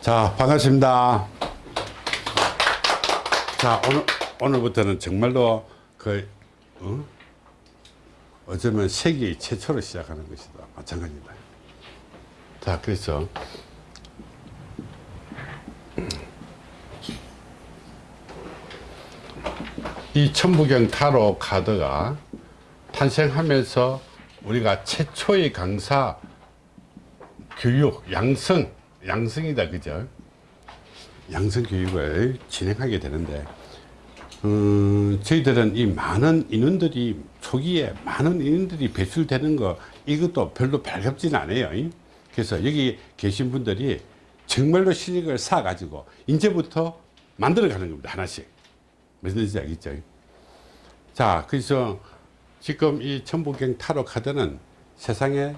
자 반갑습니다. 자 오늘 오늘부터는 정말로 그 어? 어쩌면 세계 최초로 시작하는 것이다. 마찬가지다. 자 그래서 이 천부경 타로 카드가 탄생하면서 우리가 최초의 강사 교육 양성 양성이다 그죠? 양성 교육을 진행하게 되는데 음, 저희들은 이 많은 인원들이 초기에 많은 인원들이 배출되는 거 이것도 별로 발갑지는 않아요. 그래서 여기 계신 분들이 정말로 실력을 쌓아 가지고 이제부터 만들어 가는 겁니다 하나씩. 무슨 뜻인지 알겠죠? 자 그래서 지금 이 천부경 타로 카드는 세상에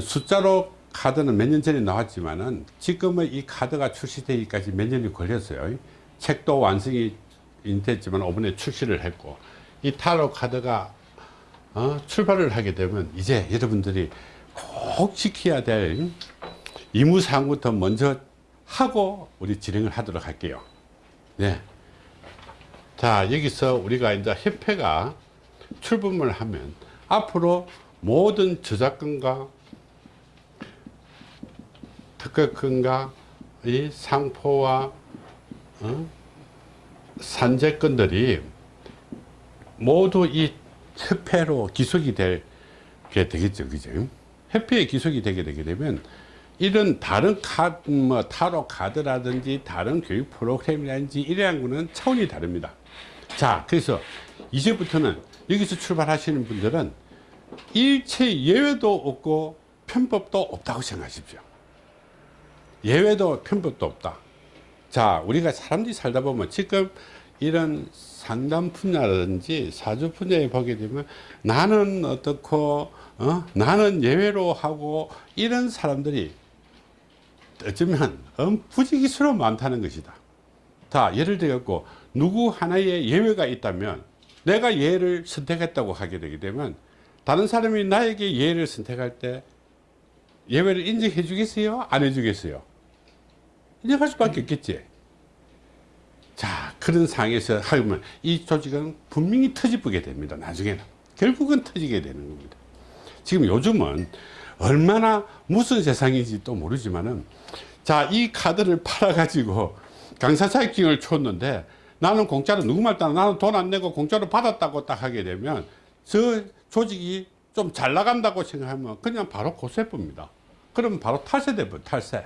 숫자로 카드는 몇 년 전에 나왔지만은 지금의 이 카드가 출시되기까지 몇 년이 걸렸어요 책도 완성이 됐지만 이번에 출시를 했고 이 타로 카드가 어, 출발을 하게 되면 이제 여러분들이 꼭 지켜야 될 이무사항부터 먼저 하고 우리 진행을 하도록 할게요 네. 자 여기서 우리가 이제 협회가 출범을 하면 앞으로 모든 저작권과 특허권과 이 상포와 어? 산재권들이 모두 이 협회로 기속이 되게 되겠죠 그죠? 협회에 기속이 되게 되게 되면 이런 다른 카드 뭐 타로 카드라든지 다른 교육 프로그램이라든지 이러한 거는 차원이 다릅니다. 자 그래서 이제부터는 여기서 출발하시는 분들은 일체 예외도 없고 편법도 없다고 생각하십시오 예외도 편법도 없다. 자 우리가 사람들이 살다 보면 지금 이런 상담 분야라든지 사주 분야에 보게 되면 나는 어떻고 어? 나는 예외로 하고 이런 사람들이 어쩌면 부지기수로 많다는 것이다. 자 예를 들어 갖고 누구 하나의 예외가 있다면 내가 예를 선택했다고 하게 되게 되면 다른 사람이 나에게 예를 선택할 때 예외를 인정해 주겠어요? 안 해 주겠어요 인정할 수밖에 없겠지. 자 그런 상황에서 하면 이 조직은 분명히 터지게 됩니다 나중에는. 결국은 터지게 되는 겁니다. 지금 요즘은 얼마나 무슨 세상인지 또 모르지만은 자이 카드를 팔아 가지고 강사자격증을 줬는데 나는 공짜로 누구 말 따라 나는 돈 안 내고 공짜로 받았다고 딱 하게 되면 저 조직이 좀 잘 나간다고 생각하면 그냥 바로 고세법입니다. 그러면 바로 탈세돼 버려 탈세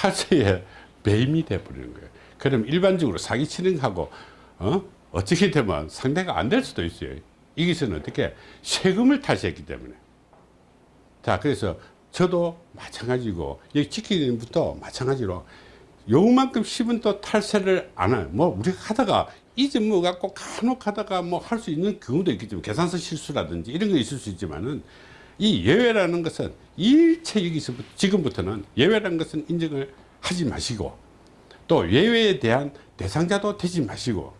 탈세에 배임이 돼 버리는 거예요. 그럼 일반적으로 사기치는 하고 어? 어떻게 되면 상대가 안 될 수도 있어요. 이것은 어떻게? 세금을 탈세했기 때문에. 자 그래서 저도 마찬가지고 여기 지키는부터 마찬가지로 요만큼 씹은 또 탈세를 안 해요 뭐 우리가 하다가 잊어먹어 갖고 간혹 하다가 뭐 할 수 있는 경우도 있겠지만 계산서 실수라든지 이런 거 있을 수 있지만은 이 예외라는 것은 일체 여기서 지금부터는 예외라는 것은 인정을 하지 마시고 또 예외에 대한 대상자도 되지 마시고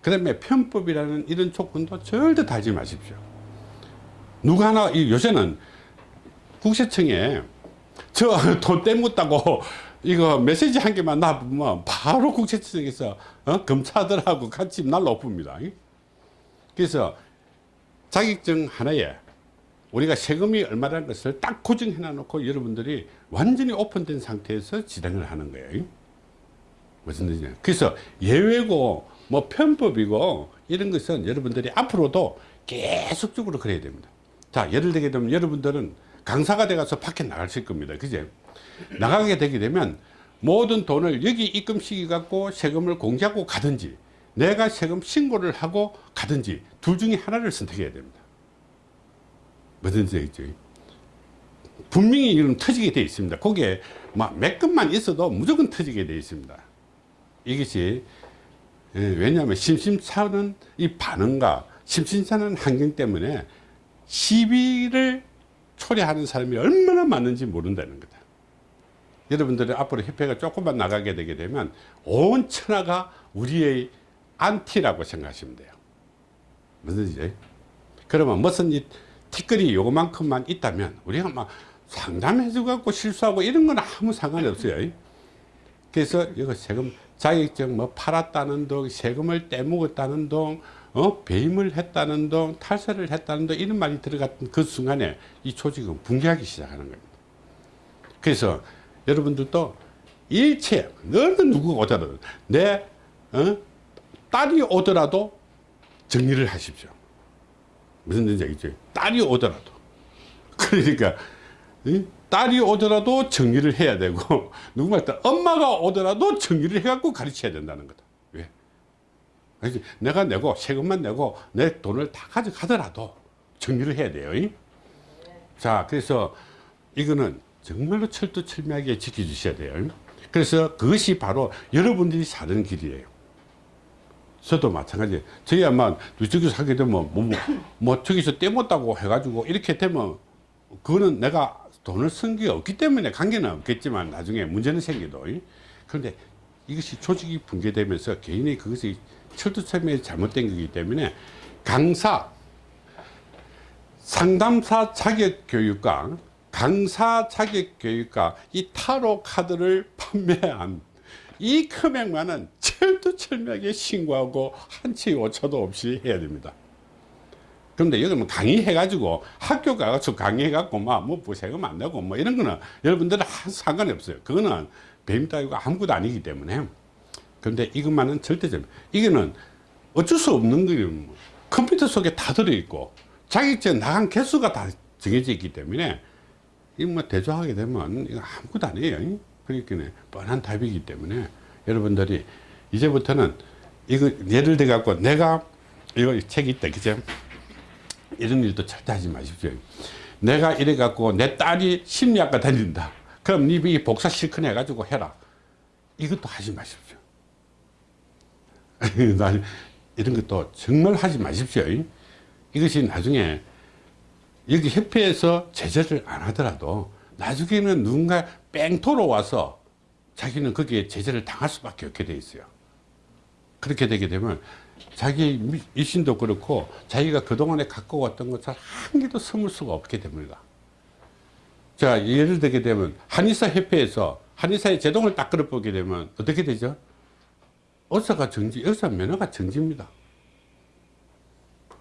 그 다음에 편법이라는 이런 조건도 절대 달지 마십시오 누가 하나 요새는 국세청에 저 돈 떼 묻다고 이거 메시지 한 개만 놔보면 바로 국세청에서 어? 검사들하고 같이 날라 옵니다 그래서 자격증 하나에 우리가 세금이 얼마라는 것을 딱 고정해 놔놓고 여러분들이 완전히 오픈된 상태에서 진행을 하는 거예요. 무슨 뜻이냐. 그래서 예외고 뭐 편법이고 이런 것은 여러분들이 앞으로도 계속적으로 그래야 됩니다. 자 예를 들게 되면 여러분들은 강사가 돼가서 밖에 나가실 겁니다. 그제 나가게 되게 되면 모든 돈을 여기 입금시키 갖고 세금을 공제하고 가든지 내가 세금 신고를 하고 가든지 둘 중에 하나를 선택해야 됩니다 무슨 뜻이죠. 분명히 이런 터지게 되어 있습니다. 거기에 몇 건만 있어도 무조건 터지게 되어 있습니다. 이것이 예, 왜냐하면 심심찮은 이 반응과 심심찮은 환경 때문에 시비를 초래하는 사람이 얼마나 많은지 모른다는 거다. 여러분들이 앞으로 협회가 조금만 나가게 되게 되면 온 천하가 우리의 안티라고 생각하시면 돼요. 무슨 뜻이죠? 그러면 무슨 이 티끌이 요만큼만 있다면 우리가 막 상담해줘 갖고 실수하고 이런 건 아무 상관이 없어요 그래서 이거 세금 자격증 뭐 팔았다는 동 세금을 떼먹었다는 동 어? 배임을 했다는 동 탈세를 했다는 동 이런 말이 들어갔던 그 순간에 이 조직은 붕괴하기 시작하는 겁니다 그래서 여러분들도 일체 어느 누구가 오더라도 내 어? 딸이 오더라도 정리를 하십시오 무슨 뜻인지 알겠죠 딸이 오더라도 그러니까 이? 딸이 오더라도 정리를 해야 되고 누구 말 따 엄마가 오더라도 정리를 해갖고 가르쳐야 된다는 거다 왜? 내가 내고 세금만 내고 내 돈을 다 가져가더라도 정리를 해야 돼요 이? 자 그래서 이거는 정말로 철두철미하게 지켜주셔야 돼요 그래서 그것이 바로 여러분들이 사는 길이에요 저도 마찬가지. 저희 아마 저기서 하게 되면 뭐, 뭐, 뭐 저기서 떼먹다고 해가지고 이렇게 되면 그거는 내가 돈을 쓴 게 없기 때문에 관계는 없겠지만 나중에 문제는 생겨도. 그런데 이것이 조직이 붕괴되면서 개인이 그것이 철두철미에 잘못된 거기 때문에 강사 상담사 자격 교육과 강사 자격 교육과 이 타로 카드를 판매한 이 금액만은 철두철미하게 신고하고 한치 오차도 없이 해야 됩니다. 그런데 여기는 강의해 가지고 학교 가서 강의해 갖고 막뭐 세금 안 내고 뭐 이런 거는 여러분들은 상관이 없어요. 그거는 배임 따위고 아무것도 아니기 때문에. 그런데 이것만은 절대적 이거는 어쩔 수 없는 거예요. 컴퓨터 속에 다 들어있고 자격증 나간 개수가 다 정해져 있기 때문에 이거 뭐 대조하게 되면 이거 아무것도 아니에요. 그러니까 뻔한 답이기 때문에 여러분들이 이제부터는 이거 예를 들어 갖고 내가 이거 책이 있다 그죠? 이런 일도 절대 하지 마십시오. 내가 이래 갖고 내 딸이 심리학과 다닌다. 그럼 네 복사 실컷 해 가지고 해라. 이것도 하지 마십시오. 이런 것도 정말 하지 마십시오. 이것이 나중에 여기 협회에서 제재를 안 하더라도 나중에는 누군가 뺑토로 와서 자기는 거기에 제재를 당할 수밖에 없게 돼 있어요. 그렇게 되게 되면 자기 일신도 그렇고 자기가 그동안에 갖고 왔던 것을 한 개도 숨을 수가 없게 됩니다. 자, 예를 들게 되면 한의사 협회에서 한의사의 제동을 딱 끌어보게 되면 어떻게 되죠? 의사가 정지, 의사 면허가 정지입니다.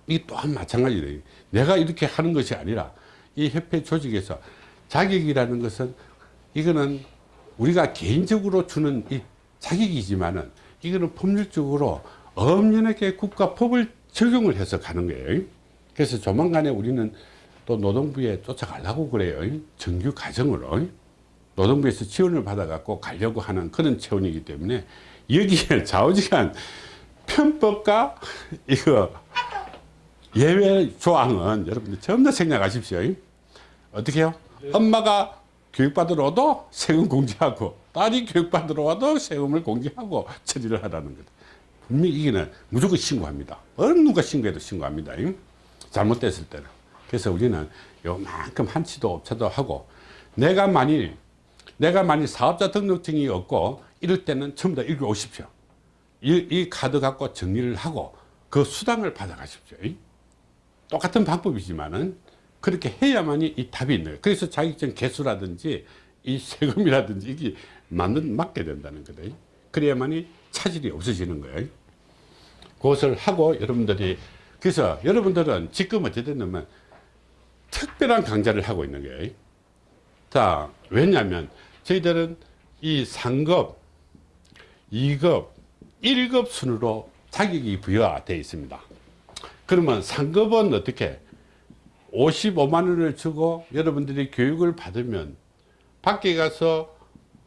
이 또한 마찬가지예요. 내가 이렇게 하는 것이 아니라 이 협회 조직에서 자격이라는 것은 이거는 우리가 개인적으로 주는 이 자격이지만은 이거는 법률적으로 엄연하게 국가법을 적용을 해서 가는 거예요. 그래서 조만간에 우리는 또 노동부에 쫓아가려고 그래요. 정규 과정으로. 노동부에서 지원을 받아갖고 가려고 하는 그런 체온이기 때문에 여기에 좌우지간 편법과 이거 예외 조항은 여러분들 전부 다 생략하십시오. 어떻게 해요? 엄마가 교육받으러 와도 세금 공제하고 딸이 교육받으러 와도 세금을 공제하고 처리를 하라는 거다. 분명히 이기는 무조건 신고합니다. 어느 누가 신고해도 신고합니다. 잘못됐을 때는. 그래서 우리는 요만큼 한치도 업체도 하고 내가 만일 내가 만일 사업자 등록증이 없고 이럴 때는 전부 다 읽어 오십시오. 이, 이 카드 갖고 정리를 하고 그 수당을 받아 가십시오. 똑같은 방법이지만은 그렇게 해야만이 이 답이 있는 거예요. 그래서 자격증 개수라든지 이 세금이라든지 이게 맞는, 맞게 된다는 거다. 그래야만이 차질이 없어지는 거예요. 그것을 하고 여러분들이 그래서 여러분들은 지금 어찌 됐냐면 특별한 강좌를 하고 있는 거예요. 자, 왜냐하면 저희들은 이 상급, 2급, 1급 순으로 자격이 부여되어 있습니다. 그러면 상급은 어떻게 55만 원을 주고 여러분들이 교육을 받으면 밖에 가서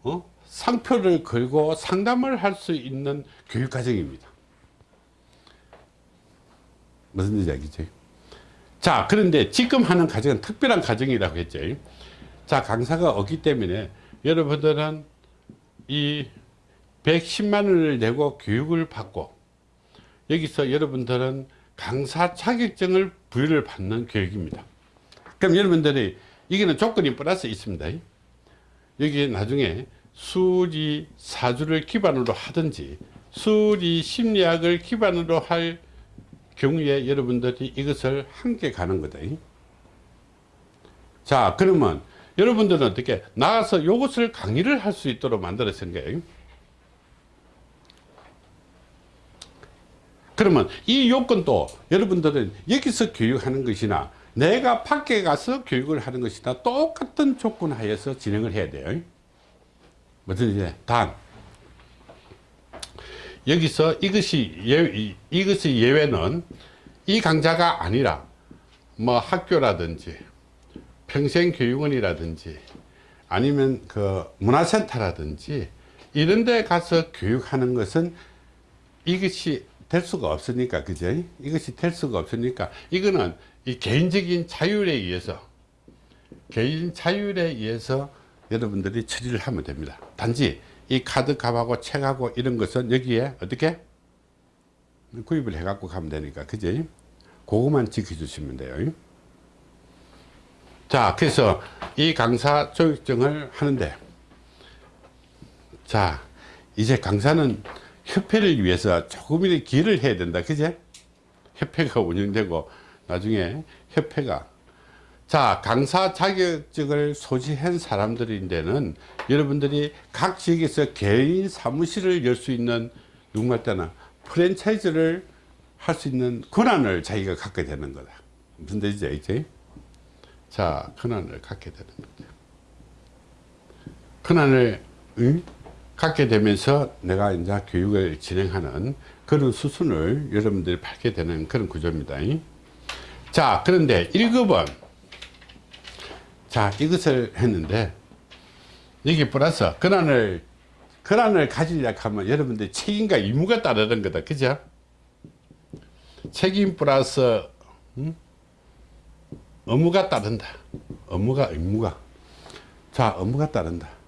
어? 상표를 걸고 상담을 할 수 있는 교육 과정입니다. 무슨 알겠죠? 자, 그런데 지금 하는 과정은 특별한 과정이라고 했죠. 자, 강사가 없기 때문에 여러분들은 이 110만 원을 내고 교육을 받고 여기서 여러분들은 강사 자격증을 부여를 받는 교육입니다. 그럼 여러분들이 이게는 조건이 플러스 있습니다. 여기 나중에 수리 사주를 기반으로 하든지 수리 심리학을 기반으로 할 경우에 여러분들이 이것을 함께 가는 거다. 자, 그러면 여러분들은 어떻게 나가서 이것을 강의를 할 수 있도록 만들어진 거예요. 그러면 이 요건도 여러분들은 여기서 교육하는 것이나 내가 밖에 가서 교육을 하는 것이나 똑같은 조건 하에서 진행을 해야 돼요. 무슨 이제 단 여기서 이것이 예, 이것이 예외는 이 강좌가 아니라 뭐 학교라든지 평생교육원이라든지 아니면 그 문화센터라든지 이런 데 가서 교육하는 것은 이것이 될 수가 없으니까 그죠 이것이 될 수가 없으니까. 이거는 이 개인적인 자율에 의해서 개인 자율에 의해서 여러분들이 처리를 하면 됩니다. 단지 이 카드 값하고 책하고 이런 것은 여기에 어떻게? 구입을 해 갖고 가면 되니까 그지? 그거만 지켜주시면 돼요. 자 그래서 이 강사 조육증을 하는데 자 이제 강사는 협회를 위해서 조금이라도 기여를 해야 된다. 그제? 협회가 운영되고 나중에 협회가. 자 강사 자격증을 소지한 사람들인데는 여러분들이 각 지역에서 개인 사무실을 열 수 있는 때나 프랜차이즈를 할 수 있는 권한을 자기가 갖게 되는 거다. 무슨 뜻이죠 이제? 자 권한을 갖게 되는 거죠 권한을 응? 갖게 되면서 내가 이제 교육을 진행하는 그런 수순을 여러분들이 밟게 되는 그런 구조입니다. 자 그런데 1급은 자 이것을 했는데 여기 플러스 권한을 권한을 가지려고 하면 여러분들 책임과 의무가 따르는 거다. 그죠? 책임 플러스 음? 업무가 따른다. 업무가 의무가. 자 업무가 따른다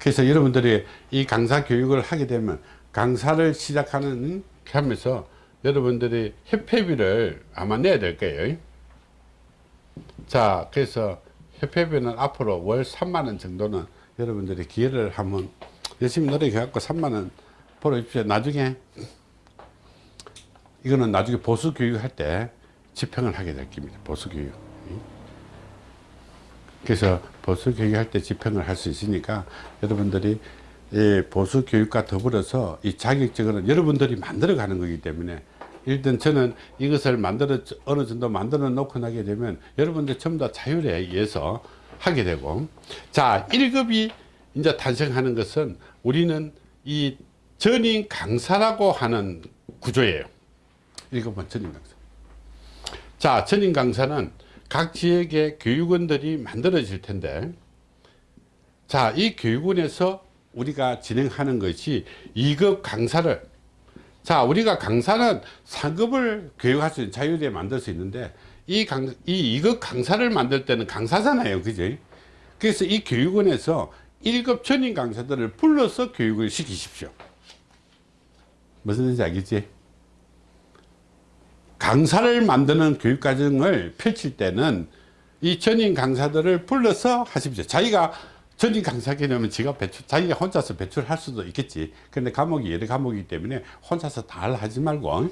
그래서 여러분들이 이 강사 교육을 하게 되면 강사를 시작하는 하면서 여러분들이 협회비를 아마 내야 될 거예요. 자 그래서 협회비는 앞으로 월 3만원 정도는 여러분들이 기회를 한번 열심히 노력해 갖고 3만원 벌어주십시오. 나중에 이거는 나중에 보수 교육 할 때 집행을 하게 될 겁니다. 보수 교육 그래서 보수 교육할 때 집행을 할 수 있으니까 여러분들이 이 보수 교육과 더불어서 이 자격증은 여러분들이 만들어 가는 거기 때문에 일단 저는 이것을 만들어 어느 정도 만들어 놓고 나게 되면 여러분들 전부 다 자율에 의해서 하게 되고. 자 1급이 이제 탄생하는 것은 우리는 이 전임 강사라고 하는 구조예요. 1급은 전임 강사. 자 전임 강사는 각 지역의 교육원들이 만들어질 텐데 자 이 교육원에서 우리가 진행하는 것이 2급 강사를 자 우리가 강사는 상급을 교육할 수 있는 자율에 만들 수 있는데 이 강, 이 2급 강사를 만들 때는 강사잖아요 그죠 그래서 이 교육원에서 1급 전임 강사들을 불러서 교육을 시키십시오. 무슨 뜻인지 알겠지 강사를 만드는 교육과정을 펼칠 때는 이 전임 강사들을 불러서 하십시오. 자기가 전임 강사게 되면 지가 배출, 자기가 혼자서 배출할 수도 있겠지. 근데 과목이 여러 과목이기 때문에 혼자서 다 하지 말고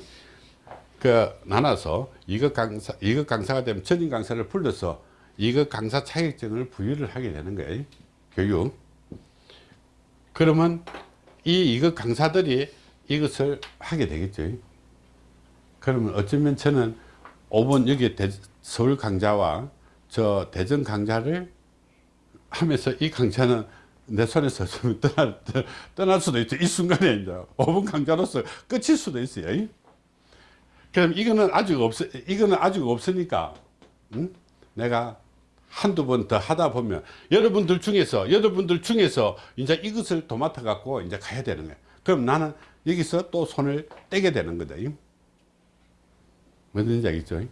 그 나눠서 이급 강사 이급 강사가 되면 전임 강사를 불러서 이급 강사 자격증을 부여를 하게 되는 거예요. 교육. 그러면 이 이급 강사들이 이것을 하게 되겠죠 그러면 어쩌면 저는 5번 여기 대, 서울 강좌와 저 대전 강좌를 하면서 이 강좌는 내 손에서 좀 떠날, 떠날 수도 있죠. 이 순간에 이제 5분 강좌로서 끝일 수도 있어요. 그럼 이거는 아직 없, 이거는 아직 없으니까, 응? 내가 한두 번 더 하다 보면 여러분들 중에서, 여러분들 중에서 이제 이것을 도맡아 갖고 이제 가야 되는 거야. 그럼 나는 여기서 또 손을 떼게 되는 거다. 뭔지 알겠죠?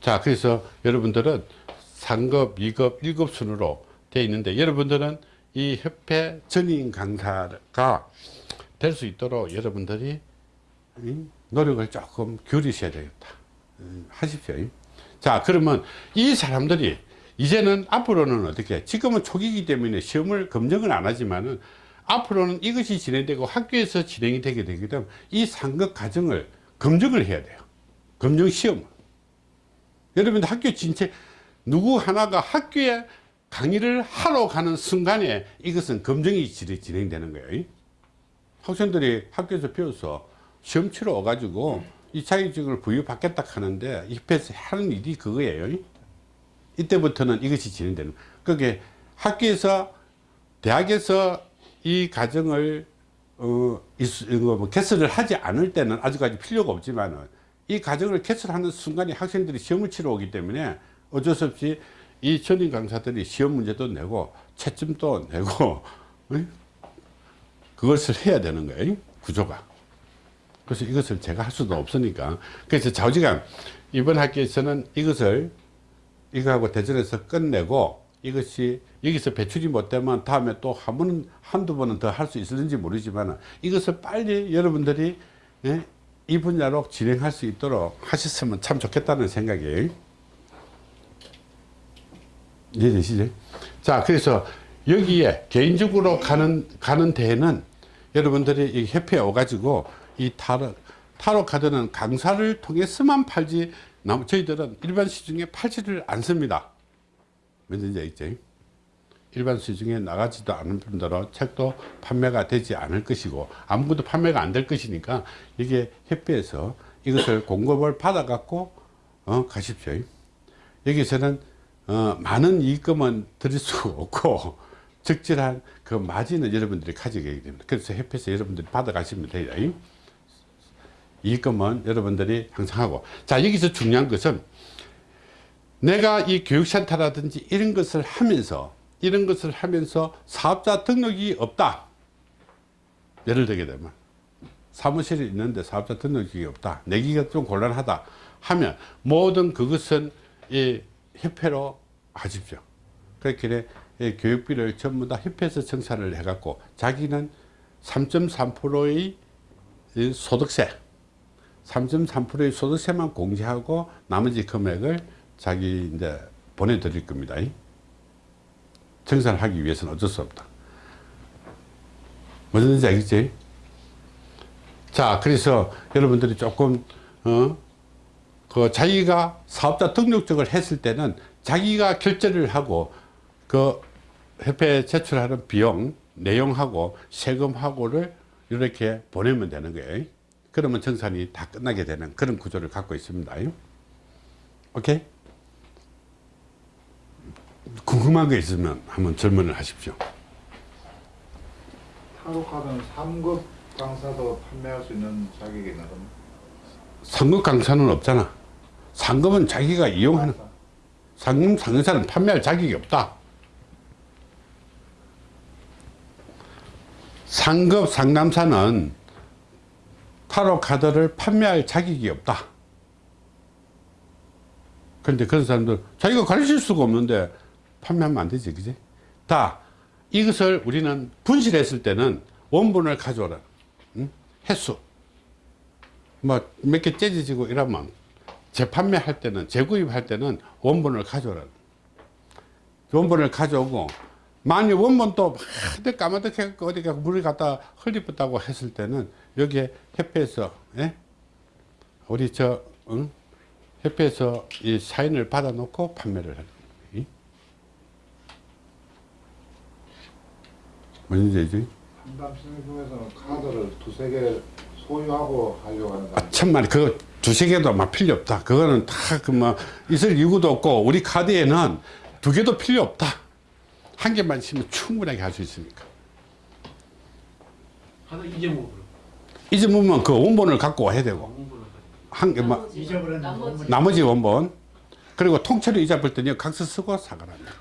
자, 그래서 여러분들은 상급, 2급, 1급 순으로 되어 있는데 여러분들은 이 협회 전임 강사가 될 수 있도록 여러분들이 노력을 조금 기울이셔야 되겠다. 하십시오. 자, 그러면 이 사람들이 이제는 앞으로는 어떻게 지금은 초기이기 때문에 시험을 검증을 안 하지만은 앞으로는 이것이 진행되고 학교에서 진행이 되게 되기 때문에 이 상급 과정을 검증을 해야 돼요. 검증 시험. 여러분들 학교 진체 누구 하나가 학교에 강의를 하러 가는 순간에 이것은 검증이 진- 진행되는 거예요. 학생들이 학교에서 배워서 시험 치러 와가지고 이 자격증을 부여받겠다 하는데 입에서 하는 일이 그거예요. 이때부터는 이것이 진행되는. 그게 학교에서 대학에서 이 과정을 어, 이거 뭐 개설을 하지 않을 때는 아직까지 필요가 없지만은 이 과정을 개설하는 순간에 학생들이 시험을 치러 오기 때문에 어쩔 수 없이 이 전임 강사들이 시험 문제도 내고 채점도 내고 어? 그것을 해야 되는 거예요 구조가. 그래서 이것을 제가 할 수도 없으니까. 그래서 좌우지간 이번 학기에서는 이것을 이거하고 대전에서 끝내고 이것이 여기서 배출이 못 되면 다음에 또 한 번, 한두 번은 더 할 수 있을지 모르지만 이것을 빨리 여러분들이 예, 이 분야로 진행할 수 있도록 하셨으면 참 좋겠다는 생각이에요. 이해되시죠? 자, 그래서 여기에 개인적으로 가는, 가는 데에는 여러분들이 이 협회에 오가지고 이 타로, 타로 카드는 강사를 통해서만 팔지, 남- 저희들은 일반 시중에 팔지를 않습니다. 뭔지 알겠죠? 일반 시중에 나가지도 않은 분들은 책도 판매가 되지 않을 것이고 아무것도 판매가 안 될 것이니까 이게 협회에서 이것을 공급을 받아 갖고 어, 가십시오. 여기서는 어, 많은 이익금은 드릴 수가 없고 적절한 그 마진은 여러분들이 가져가게 됩니다. 그래서 협회에서 여러분들이 받아 가시면 돼요. 이익금은 여러분들이 항상 하고 자 여기서 중요한 것은 내가 이 교육센터라든지 이런 것을 하면서 이런 것을 하면서 사업자 등록이 없다. 예를 들게 되면 사무실이 있는데 사업자 등록이 없다. 내기가 좀 곤란하다 하면 모든 그것은 이 협회로 하십시오. 그렇게 이 교육비를 전부 다 협회에서 청산을 해 갖고 자기는 3.3%의 소득세 3.3%의 소득세만 공제하고 나머지 금액을 자기 이제 보내드릴 겁니다. 청산을 하기 위해서는 어쩔 수 없다. 뭐든지 알겠지? 자, 그래서 여러분들이 조금, 어, 그 자기가 사업자 등록증을 했을 때는 자기가 결제를 하고 그 협회에 제출하는 비용, 내용하고 세금하고를 이렇게 보내면 되는 거예요. 그러면 정산이 다 끝나게 되는 그런 구조를 갖고 있습니다. 오케이? 궁금한 거 있으면 한번 질문을 하십시오. 타로카드는 3급 강사도 판매할 수 있는 자격이 있는 겁니다. 상급 강사는 없잖아. 상급은 자기가 이용하는, 상급 상사는 판매할 자격이 없다. 상급 상남사는 타로 카드를 판매할 자격이 없다. 그런데 그런 사람들 자기가 가르칠 수가 없는데 판매하면 안 되지, 그지? 다 이것을 우리는 분실했을 때는 원본을 가져오라. 응? 횟수. 뭐 몇 개 째지고 이러면 재판매할 때는 재구입할 때는 원본을 가져오라. 원본을 가져오고 만약 원본도 하드 까마득해 어디 가 물을 갖다 흘리었다고 했을 때는 여기에 협회에서 예? 우리 저 응? 협회에서 이 사인을 받아 놓고 판매를 하는 거예요. 알지? 상담실 중에서는 카드를 두세 개 소유하고 하려고 하는 사람. 천만에 그거 두세 개도 막 필요 없다. 그거는 다 그 뭐 있을 이유도 없고 우리 카드에는 두 개도 필요 없다. 한 개만 있으면 충분하게 할 수 있으니까. 하나 잊어먹어 잊어보면 그 원본을 갖고 와야 되고 한 개만 잊어버렸는 나머지. 나머지 원본 그리고 통째로 잊어볼 때는 각서 쓰고 사과합니다.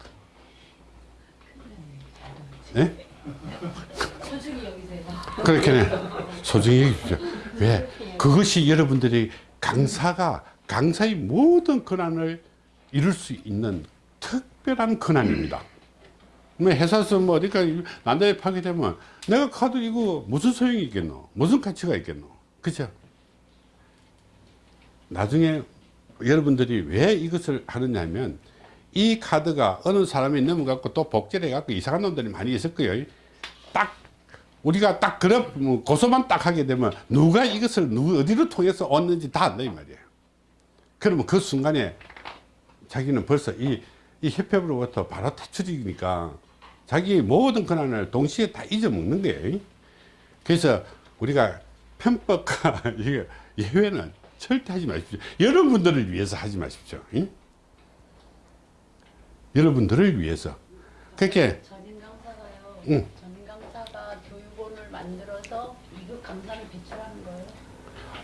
예? 그렇게 네. 소중히 여기십시오. 왜? 그것이 여러분들이 강사가 강사의 모든 권한을 이룰 수 있는 특별한 권한입니다. 뭐 회사에서 뭐 어디가 난다에 파게 되면 내가 카드 이거 무슨 소용이 있겠노? 무슨 가치가 있겠노? 그죠? 나중에 여러분들이 왜 이것을 하느냐 면 이 카드가 어느 사람이 넘어갖고 또 복제를 해갖고 이상한 놈들이 많이 있을 거예요. 딱 우리가 딱 그런 뭐 고소만 딱 하게 되면 누가 이것을 누구 어디로 통해서 왔는지 다 안다 이 말이에요. 그러면 그 순간에 자기는 벌써 이 이 협회로부터 바로 퇴출이니까 자기 모든 권한을 동시에 다 잊어먹는 거예요. 그래서 우리가 편법과 예외는 절대 하지 마십시오. 여러분들을 위해서 하지 마십시오. 응? 여러분들을 위해서. 그렇게 전임 강사가요. 응. 전임 강사가 교육원을 만들어서 이거 강사를 배출하는 거예요.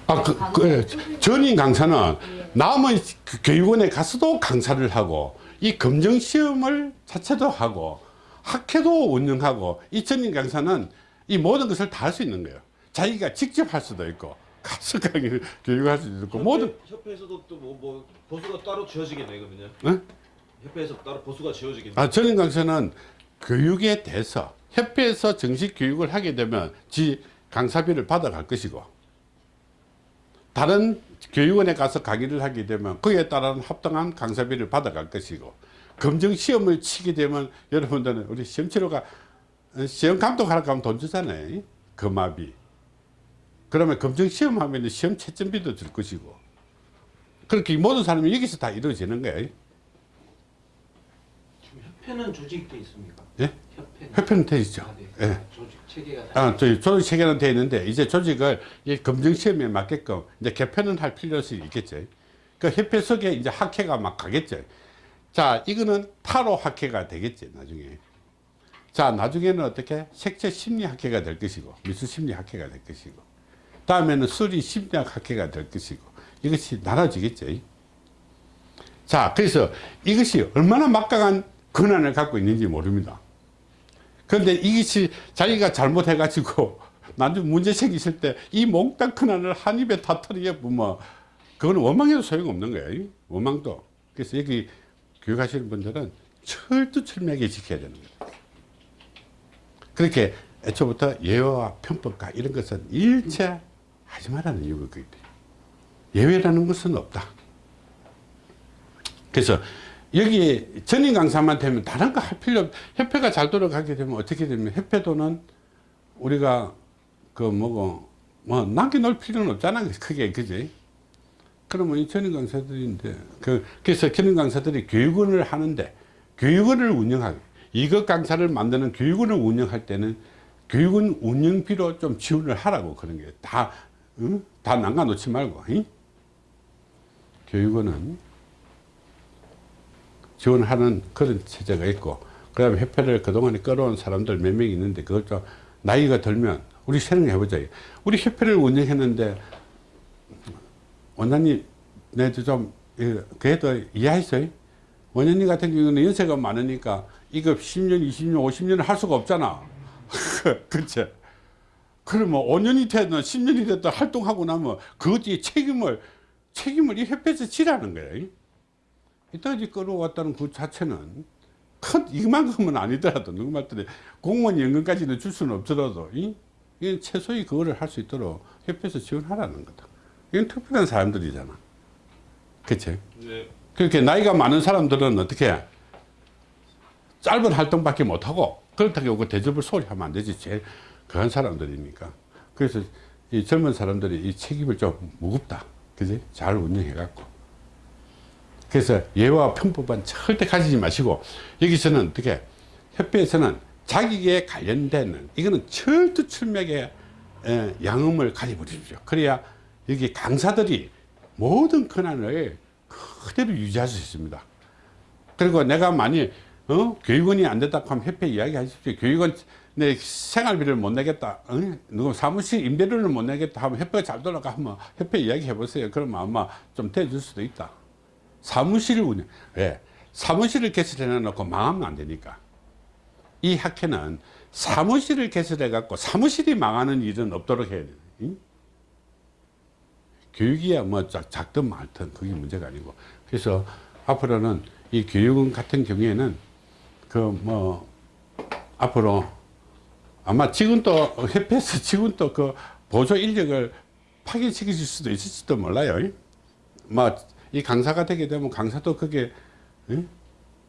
아, 그, 그, 전임 강사는 남의 그 교육원에 가서도 강사를 하고 이 검정 시험을 자체도 하고 학회도 운영하고 이 전임 강사는 이 모든 것을 다 할 수 있는 거예요. 자기가 직접 할 수도 있고 가서 강의 교육할 수도 있고 모든 협회에서도 또뭐 뭐 보수가 따로 지어지겠네 그러면요. 응? 협회에서 따로 보수가 지어지겠네. 아, 전임 강사는 교육에 대해서 협회에서 정식 교육을 하게 되면 지 강사비를 받아갈 것이고 다른 교육원에 가서 강의를 하게 되면 그에 따른 합당한 강사비를 받아갈 것이고 검정 시험을 치게 되면 여러분들은 우리 시험 치료가 어, 시험 감독하러 가면 돈 주잖아요. 금화비. 그러면 검정 시험 하면 시험 채점비도 줄 것이고 그렇게 모든 사람이 여기서 다 이루어지는 거예요. 협회는 조직돼 있습니까? 예? 협회. 협회는 돼 있죠. 아, 네. 예. 조직 체계가 다 아, 저희 조직 체계는 돼 있는데 이제 조직을 이 검증 시험에 맞게끔 이제 개편은 할 필요성이 있겠죠. 그 협회 속에 이제 학회가 막 가겠죠. 자, 이거는 타로 학회가 되겠지 나중에. 자, 나중에는 어떻게 색채 심리 학회가 될 것이고 미술 심리 학회가 될 것이고 다음에는 수리 심리학 학회가 될 것이고 이것이 나눠지겠죠. 자, 그래서 이것이 얼마나 막강한 권한을 갖고 있는지 모릅니다. 그런데 이것이 자기가 잘못해가지고 나중에 문제 생기실 때 이 몽땅 큰안을 한 입에 다 털어버리면 그거는 원망해도 소용없는 거예요. 원망도. 그래서 여기 교육하시는 분들은 철두철미하게 지켜야 되는 거예요. 그렇게 애초부터 예외와 편법과 이런 것은 일체 하지 말라는 이유가 돼요. 예외라는 것은 없다. 그래서 여기 전임 강사만 되면 다른 거 할 필요 없 협회가 잘 돌아가게 되면 어떻게 되면 협회도는 우리가 그 뭐고 뭐 남겨놓을 필요는 없잖아 크게 그지 그러면 이 전임 강사들인데 그 그래서 전임 강사들이 교육원을 하는데 교육원을 운영하고 이것 강사를 만드는 교육원을 운영할 때는 교육원 운영비로 좀 지원을 하라고 그런 게다 응? 다 남겨놓지 말고 응? 교육원은 지원하는 그런 체제가 있고 그 다음에 협회를 그동안에 끌어온 사람들 몇명 있는데 좀 나이가 들면 우리 생각해 보자. 우리 협회를 운영했는데 원장님 내도 좀 예, 그래도 이해했어요? 원장님 같은 경우는 연세가 많으니까 이거 10년 20년 50년을 할 수가 없잖아. 그치 그러면 5년이 됐든 10년이 됐든 활동하고 나면 그것이 책임을 책임을 이 협회에서 지라는 거예요 이따지 끌어왔다는 그 자체는 큰 이만큼은 아니더라도 누구 말들에 공무원 연금까지는 줄 수는 없더라도 이, 이 최소의 그거를 할 수 있도록 협회에서 지원하라는 거다. 이건 특별한 사람들이잖아. 그치? 네. 그렇게 나이가 많은 사람들은 어떻게 짧은 활동밖에 못하고 그렇다고 그 대접을 소홀히 하면 안 되지. 제일 그런 사람들이니까. 그래서 이 젊은 사람들이 이 책임을 좀 무겁다. 그지? 잘 운영해갖고. 그래서 예와 편법은 절대 가지지 마시고 여기서는 어떻게 협회에서는 자기에 관련되는 이거는 철두철미하게 에, 양음을 가져버리십시오. 그래야 여기 강사들이 모든 권한을 그대로 유지할 수 있습니다. 그리고 내가 만일 어? 교육원이 안 됐다고 하면 협회 이야기 하십시오. 교육원 내 생활비를 못 내겠다. 어? 누구 사무실 임대료를 못 내겠다 하면 협회가 잘 돌아가 하면 협회 이야기 해보세요. 그러면 아마 좀 대줄 수도 있다. 사무실을 운영, 왜? 사무실을 개설해 놓고 망하면 안 되니까. 이 학회는 사무실을 개설해 갖고 사무실이 망하는 일은 없도록 해야 돼. 응? 교육이야 뭐 작, 작든 말든 그게 문제가 아니고. 그래서 앞으로는 이 교육원 같은 경우에는 그 뭐 앞으로 아마 지금 또 협회에서 지금 또 그 보조 인력을 파견시킬 수도 있을지도 몰라요. 뭐 이 강사가 되게 되면 강사도 그게 응?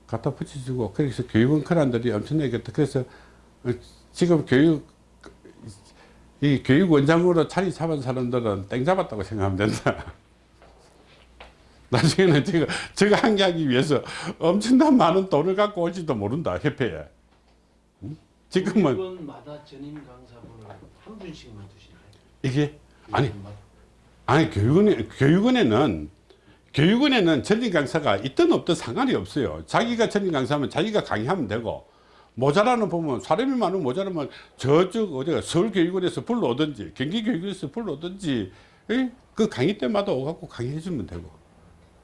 갖다 붙여주고 그래서 교육원 크란들이 엄청나게 그래서 지금 교육 이 교육원장으로 자리 잡은 사람들은 땡 잡았다고 생각하면 된다. 나중에는 제가 저거 한게 하기 위해서 엄청난 많은 돈을 갖고 올지도 모른다 협회에 응? 지금은 교육원마다 전임 강사분을 한 분씩만 두시나요? 이게 아니. 아니 교육원에 교육원에는 교육원에는 전임 강사가 있든 없든 상관이 없어요. 자기가 전임 강사면 자기가 강의하면 되고 모자라는 보면 사람이 많으면 모자라면 저쪽 어디가 서울교육원에서 불러오든지 경기교육원에서 불러오든지 에? 그 강의 때마다 오갖고 강의해 주면 되고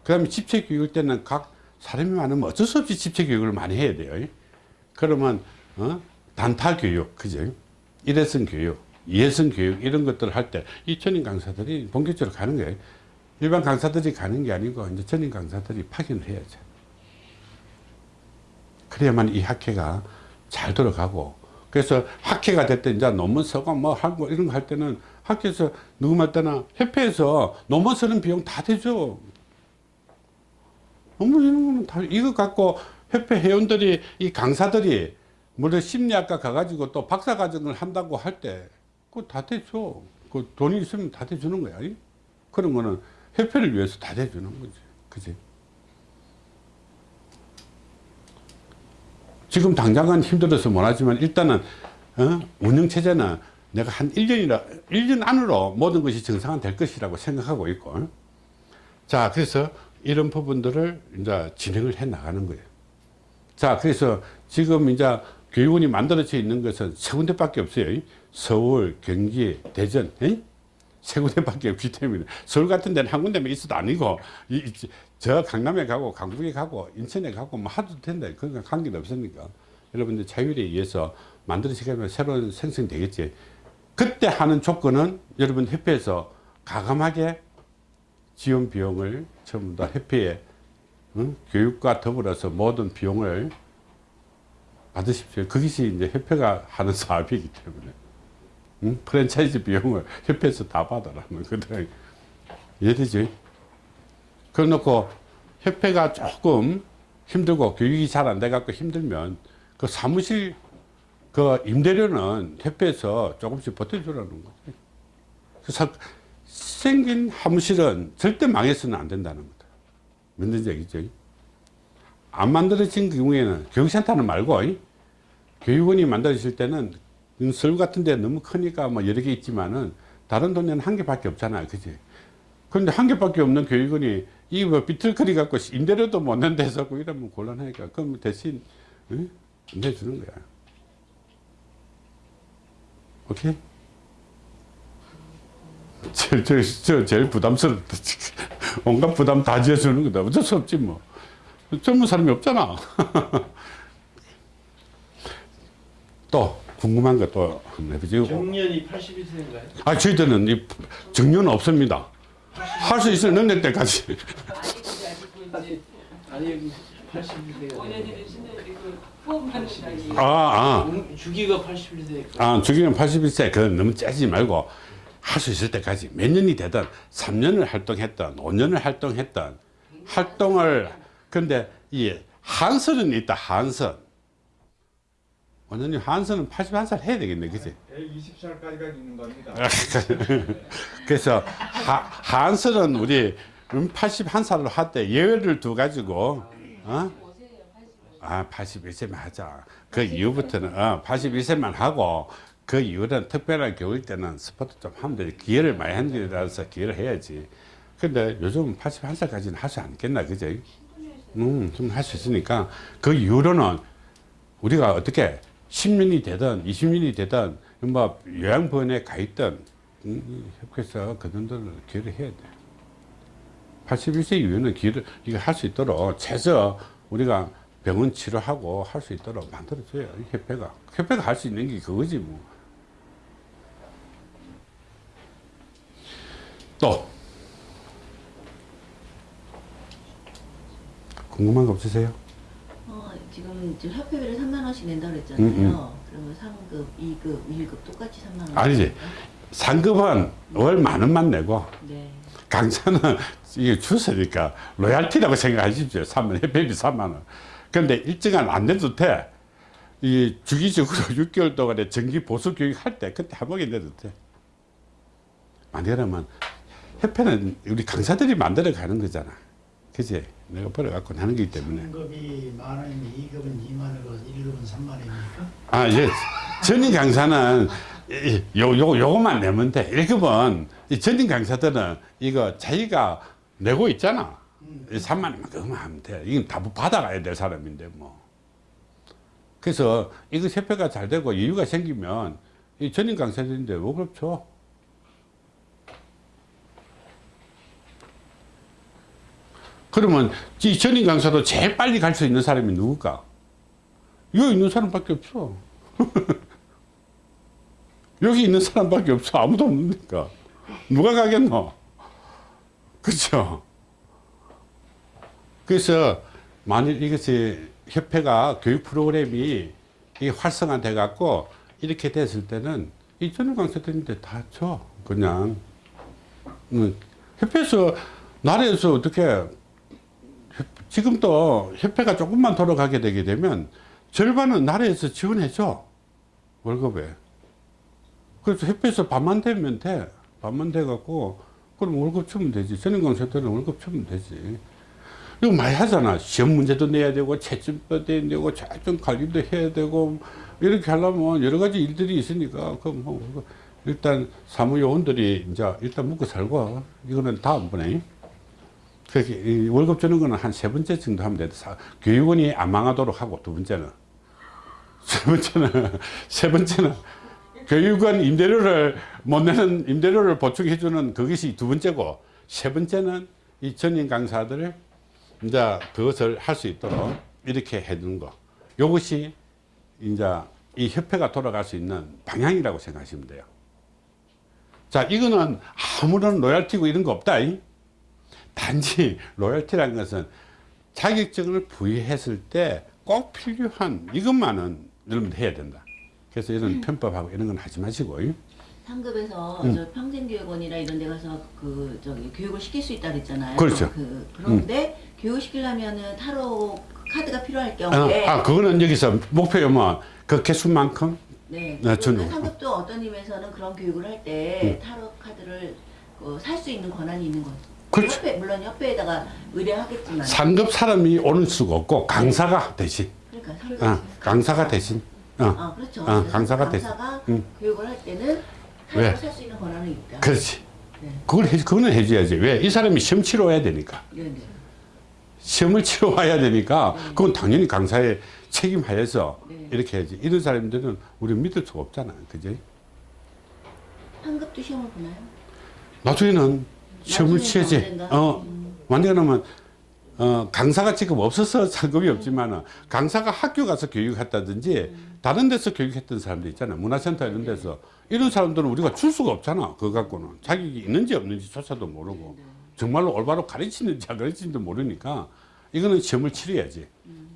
그 다음에 집체 교육 때는 각 사람이 많으면 어쩔 수 없이 집체 교육을 많이 해야 돼요. 그러면 어? 단타 교육 그죠? 일회성 교육, 이회성 교육 이런 것들을 할 때 이 전임 강사들이 본격적으로 가는 거예요. 일반 강사들이 가는 게 아니고 이제 전임 강사들이 파견을 해야죠. 그래야만 이 학회가 잘 돌아가고 그래서 학회가 됐든 이제 논문 쓰고 뭐 하고 이런 거 할 때는 학교에서 누구 말때나 협회에서 논문 쓰는 비용 다 되죠. 논문 이런 거는 다 이거 갖고 협회 회원들이 이 강사들이 물론 심리학과 가가지고 또 박사 과정을 한다고 할 때 그거 다 되죠. 그 돈이 있으면 다 돼주는 거야. 이? 그런 거는 협회를 위해서 다 돼주는 거지. 그지? 지금 당장은 힘들어서 못하지만 일단은 어? 운영체제는 내가 한 1년이라 1년 안으로 모든 것이 정상화 될 것이라고 생각하고 있고 어? 자 그래서 이런 부분들을 이제 진행을 해 나가는 거예요 자 그래서 지금 이제 교육원이 만들어져 있는 것은 세 군데밖에 없어요 서울 경기 대전 에? 세 군데밖에 없기 때문에 서울 같은 데는 한 군데만 있어도 아니고 이, 이, 저 강남에 가고 강북에 가고 인천에 가고 뭐 하도 된다. 그건 관계는 없으니까. 여러분들 자율에 의해서 만들어지면 새로운 생성되겠지. 그때 하는 조건은 여러분 협회에서 가감하게 지원 비용을 전부 다 협회에 응? 교육과 더불어서 모든 비용을 받으십시오. 그것이 이제 협회가 하는 사업이기 때문에 응? 프랜차이즈 비용을 협회에서 다 받아라는 거다 이해되지? 그래놓고 협회가 조금 힘들고 교육이 잘 안 돼갖고 힘들면 그 사무실 그 임대료는 협회에서 조금씩 버텨주라는 거지. 그래서 생긴 사무실은 절대 망해서는 안 된다는 거다. 뭔지 얘기죠? 안 만들어진 경우에는 교육센터는 말고 이? 교육원이 만들어질 때는 서울 같은 데 너무 크니까 뭐 여러 개 있지만은 다른 동네는 한 개밖에 없잖아요. 그지? 그런데 한 개밖에 없는 교육원이 이 뭐 비틀거리 갖고 임대료도 못 낸다 해서 이러면 곤란하니까 그럼 대신 응? 내주는 거야. 오케이? 저, 저, 저 제일 부담스럽다. 온갖 부담 다 지어주는 거다. 어쩔 수 없지 뭐. 젊은 사람이 없잖아. 또 궁금한 것또 해보지. 정년이 81세인가요? 아 저희들은 이 정년 없습니다. 할 수 있을 능력 때까지. 아니 아니 81세가 원래들으시는 그 후원하는 아, 아. 주기가 81세니까 아, 주기는 81세, 그건 너무 짜지 말고 할 수 있을 때까지 몇 년이 되든 3년을 활동했던 5년을 활동했던 활동을, 근데 이 한선은 있다, 한선. 원장님, 한선은 81살 해야 되겠네, 그지? 120살까지가 있는 겁니다. 그래서 하, 한선은 우리 81살로 할때 예외를 두 가지고, 어? 아, 81세만 하자. 그 이후부터는, 어, 81세만 하고, 그 이후는 특별한 교육 때는 스포츠 좀 하면 되지. 기회를 많이 한 데라서 기회를 해야지. 근데 요즘 81살까지는 할수 않겠나, 그죠? 음, 좀 할 수 있으니까, 그 이후로는 우리가 어떻게 10년이 되든 20년이 되든, 뭐, 요양병원에 가 음, 협회에서 그 정도는 기회를 해야 돼. 81세 이후에는 기회를, 이거 할 수 있도록 최소 우리가 병원 치료하고 할 수 있도록 만들어줘요. 이 협회가. 협회가 할 수 있는 게 그거지 뭐. 또 궁금한 거 없으세요? 어, 지금 지금 협회비를 3만 원씩 낸다고 그랬잖아요. 음, 음. 그러면 상급, 2급, 1급 똑같이 3만 원. 아니지. 상급은 월만 원만 내고 네. 강사는 이게 주서니까 로얄티라고 생각하십시오. 3만 협회비 3만 원. 그런데 일정한 안 내도 돼. 이 주기적으로 6개월 동안에 정기 보수 교육 할 때 그때 한 번에 내도 돼. 만약에면 협회는 우리 강사들이 만들어 가는 거잖아. 그지? 내가 버려갖고 하는 거기 때문에. 3급이 만 원이면 2급은 2만 원이고 1급은 3만 원입니까? 아, 예. 전임 강사는 이- 요, 요, 요거만 내면 돼. 1급은 이 전임 강사들은 이거 자기가 내고 있잖아. 3만 원만 그거만 하면 돼. 이건 다 받아가야 될 사람인데 뭐. 그래서 이거 협회가 잘 되고 여유가 생기면 이 전임 강사들인데 월급 줘. 그러면 이 전임 강사도 제일 빨리 갈 수 있는 사람이 누굴까? 여기 있는 사람밖에 없어. 여기 있는 사람밖에 없어. 아무도 없으니까. 누가 가겠노? 그렇죠? 그래서 만일 이것이 협회가 교육 프로그램이 이 활성화돼 갖고 이렇게 됐을 때는 이 전용 강사들인데 다 줘. 그냥. 음, 협회에서 나라에서 어떻게 협- 지금도 협회가 조금만 돌아가게 되게 되면 절반은 나라에서 지원해줘 월급에. 그래서 협회에서 반만 되면 돼. 반만 돼 갖고 그럼 월급 주면 되지. 강사들은 월급 주면 되지. 이거 많이 하잖아. 시험 문제도 내야 되고 채점도 내야 되고 채점 관리도 해야 되고 이렇게 하려면 여러 가지 일들이 있으니까 그럼 뭐 일단 사무요원들이 이제 일단 묵고 살고 이거는 다음번에 월급 주는 거는 한 세 번째 정도 하면 돼. 사- 교육원이 안 망하도록 하고 두 번째는 세 번째는 세 번째는 교육원 임대료를 못 내는 임대료를 보충해 주는 그것이 두 번째고 세 번째는 이 전임 강사들을 이제 그것을 할 수 있도록 이렇게 해 주는 거. 이것이 이제 이 협회가 돌아갈 수 있는 방향이라고 생각하시면 돼요. 자, 이거는 아무런 로얄티고 이런 거 없다. 잉? 단지 로열티라는 것은 자격증을 부여했을 때 꼭 필요한 이것만은 여러분들 해야 된다. 그래서 이런 편법하고 이런 건 하지 마시고. 요 상급에서 음. 저 평생교육원이나 이런 데 가서 그 저기 교육을 시킬 수 있다 그랬잖아요. 그렇죠. 그 그런데 교육 시키려면은 타로 카드가 필요할 아, 경우에 아, 그거는 여기서 목표면 그 개수만큼 네. 네, 저는- 그러면 상급도 어떤 임에서는 그런 교육을 할때 타로 카드를 그 살수 있는 권한이 있는 거죠. 그렇죠. 협회 물론 협회에다가 의뢰하겠지만 상급 사람이 오는 수가 없고 강사가 대신. 그러니까 상급 어, 강사가 대신. 어, 아 그렇죠. 어, 강사가 대신. 강사가 음. 교육을 할 때는 왜? 타로를 살수 있는 권한이 있다. 그렇지. 네. 그걸 해, 그거는 해줘야지. 왜? 이 사람이 시험 치러 와야 되니까. 네, 네. 시험을 치러 와야 되니까 그건 당연히 강사의 책임 하에서 네. 이렇게 해야지. 이런 사람들은 우리 믿을 수가 없잖아. 그지? 상급도 시험을 보나요? 나중에는 시험을. 언젠가? 어, 음. 완전하면 어, 강사가 지금 없어서 상급이 없지만 은 강사가 학교 가서 교육했다든지 다른 데서 교육했던 사람들 있잖아. 문화센터 이런 데서 이런 사람들은 우리가 줄 수가 없잖아. 그거 갖고는 자격이 있는지 없는지 조차도 모르고 정말로 올바로 가르치는지 안 가르치는지 모르니까 이거는 시험을 치러야지.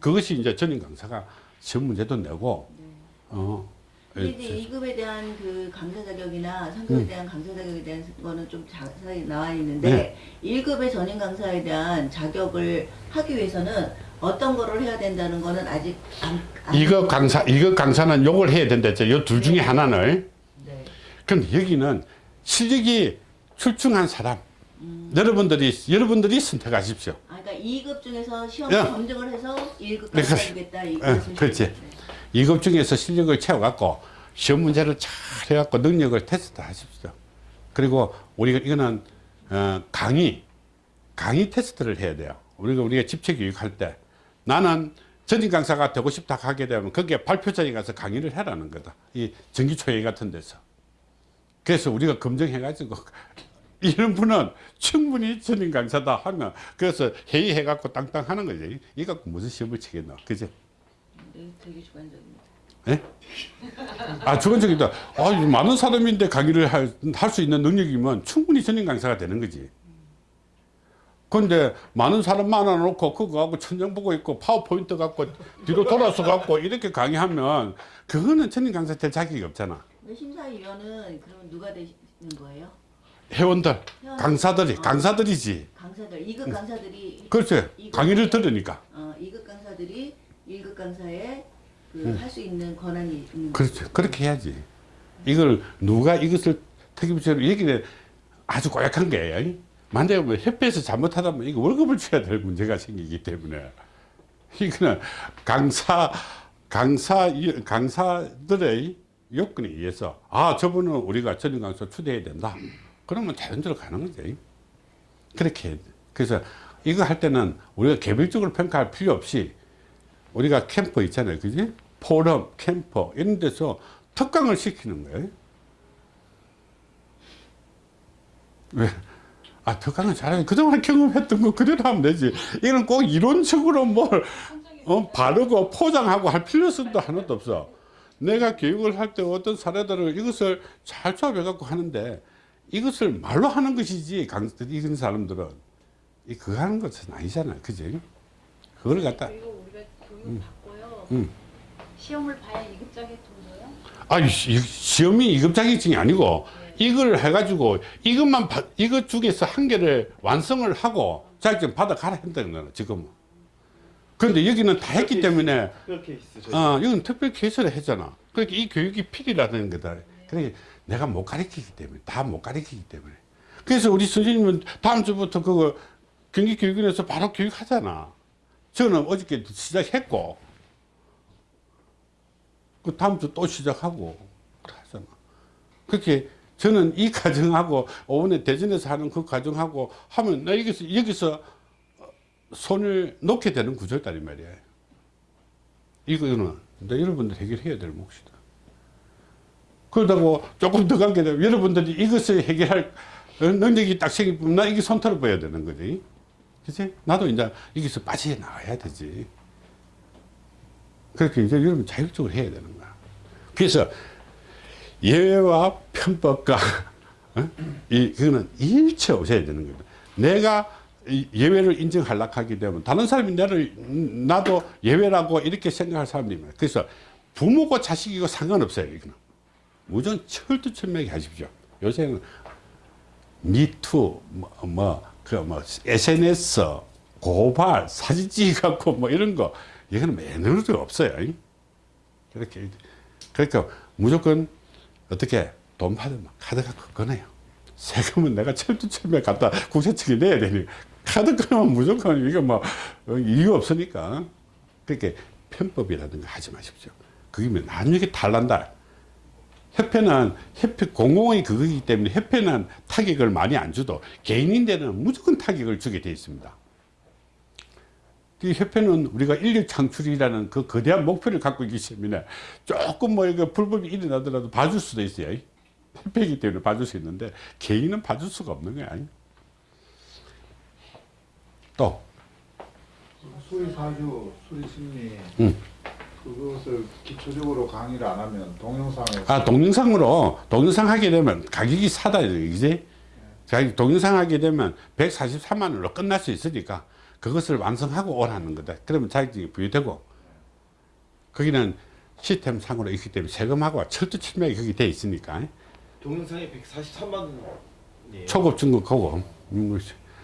그것이 이제 전임 강사가 시험 문제도 내고 어. 근데 이제 2급에 대한 그 강사 자격이나 음. 상급에 대한 강사 자격에 대한 거는 좀 자세히 나와 있는데 네. 1급의 전임 강사에 대한 자격을 하기 위해서는 어떤 거를 해야 된다는 거는 아직 안, 안 이거 강사 이거 강사는 요걸 해야 된다 했죠. 요 둘 중에 하나는 네. 근데 여기는 실력이 출중한 사람 여러분들이 여러분들이 선택하십시오. 아, 그러니까 2급 중에서 시험 야. 검증을 해서 1급까지 네, 그래. 가주겠다. 이 예, 그렇지. 이급 중에서 실력을 채워갖고 시험 문제를 잘 해갖고 능력을 테스트 하십시오. 그리고 우리가 이거는 어, 강의 강의 테스트를 해야 돼요. 우리가 우리가 집체 교육할 때 나는 전임 강사가 되고 싶다 하게 되면 거기에 발표장에 가서 강의를 해라는 거다. 이 정기초회 같은 데서. 그래서 우리가 검증해 가지고 이런 분은 충분히 전임 강사다 하면 그래서 회의해 갖고 땅땅 하는 거지. 이 갖고 무슨 시험을 치겠노. 그지? 네, 되게 주관적입니다. 예? 아, 주관적이다. 아, 이 많은 사람인데 강의를 할 수 있는 능력이면 충분히 전임 강사가 되는 거지. 근데 많은 사람 많아놓고 그거 갖고 천장 보고 있고 파워포인트 갖고 뒤로 돌아서 갖고 이렇게 강의하면 그거는 전임 강사 될 자격이 없잖아. 심사위원은 그러면 누가 되시는 거예요? 회원들, 강사들이, 강사들이지. 강사들, 2급 강사들이 그렇지. 강의를 들으니까. 어, 2급 강사들이 1급 강사에 그 할 수 있는 권한이 있는 그렇죠. 그렇게 해야지. 이걸 누가 이것을 특임적으로 얘기를 아주 고약한 게 만약에 뭐 협회에서 잘못하다면 이거 월급을 줘야 될 문제가 생기기 때문에 이거는 강사 강사 강사들의 요건에 의해서 아 저분은 우리가 전임 강사 초대해야 된다. 그러면 자연적으로 가는 거지. 그렇게. 그래서 이거 할 때는 우리가 개별적으로 평가할 필요 없이 우리가 캠프 있잖아요. 그지? 포럼, 캠프 이런 데서 특강을 시키는 거예요. 왜? 아, 특강은 잘해. 그동안 경험했던 거 그대로 하면 되지. 이건 꼭 이론적으로 뭘, 어, 바르고 포장하고 할 필요성도 하나도 없어. 내가 교육을 할 때 어떤 사례들을 이것을 잘 조합해갖고 하는데 이것을 말로 하는 것이지, 강, 이런 사람들은. 이 그거 하는 것은 아니잖아. 그지? 그걸 갖다. 교육 받고요. 음. 시험을 봐야 이급자격 정도요? 아니 시- 시험이 2급 자격증이 아니고 이걸 해가지고 이것만 바- 이것 중에서 한 개를 완성을 하고 자격증 받아 가라 한다는 거는 지금. 그런데 여기는 다 했기 때문에. 저희. 어 이건 특별 개설을 했잖아. 그러니까 이 교육이 필요라는 거다. 그러니까 내가 못 가르치기 때문에 다 못 가르치기 때문에. 그래서 우리 선생님은 다음 주부터 그거 경기교육원에서 바로 교육하잖아. 저는 어저께 시작했고 그 다음 주 또 시작하고. 그렇게 저는 이 과정하고 오번에 대전에서 하는 그 과정하고 하면 나 여기서 여기서 손을 놓게 되는 구조다 이 말이야. 이거는 여러분들 해결해야 될 몫이다. 그러다고 조금 더 가게 되면 여러분들이 이것을 해결할 어, 능력이 딱 생기면 나 이게 손털어 봐야 되는 거지. 그치? 나도 이제 여기서 빠져나와야 되지. 그렇게 이제 여러분 자율적으로 해야 되는 거야. 그래서 예외와 편법과 어? 이 그거는 일체 없어야 되는 거다. 내가 이 예외를 인정하려고 하게 되면 다른 사람이 나를 음, 나도 예외라고 이렇게 생각할 많아요. 그래서 부모고 자식이고 상관없어요. 이거는 무조건 철두철미하게 하십시오. 요새는 미투 뭐 그 뭐 SNS 고발 사진 찍어갖고 뭐 이런 거 이거는 매너도 없어요. 그렇게 그러니까 무조건 어떻게 돈 받으면 카드 갖고 끊어요. 세금은 내가 철두철미에 갖다 국세청에 내야 되니 카드 끊으면 무조건 이거 뭐 어, 이유 없으니까 그렇게 편법이라든가 하지 마십시오. 그게 나중에 탈난다. 협회는 협회 공공의 그거기 때문에 협회는 타격을 많이 안 주도 개인인데는 무조건 타격을 주게 돼 있습니다. 그 협회는 우리가 인력 창출이라는 그 거대한 목표를 갖고 있기 때문에 조금 뭐 이거 불법이 일어나더라도 봐줄 수도 있어요. 협회이기 때문에 봐줄 수 있는데 개인은 봐줄 수가 없는 거야. 또 수리 사주, 수리 심리 음. 그것을 기초적으로 강의를 안 하면 동영상에 아, 동영상으로, 동영상 하게 되면 가격이 사다, 이제. 자기 동영상 하게 되면 143만 원으로 끝날 수 있으니까 그것을 완성하고 오라는 거다. 그러면 자격증이 부여되고, 거기는 시스템 상으로 있기 때문에 세금하고 철두철미하게 거기 돼 있으니까. 동영상이 143만 원이에요. 초급, 중급, 고급.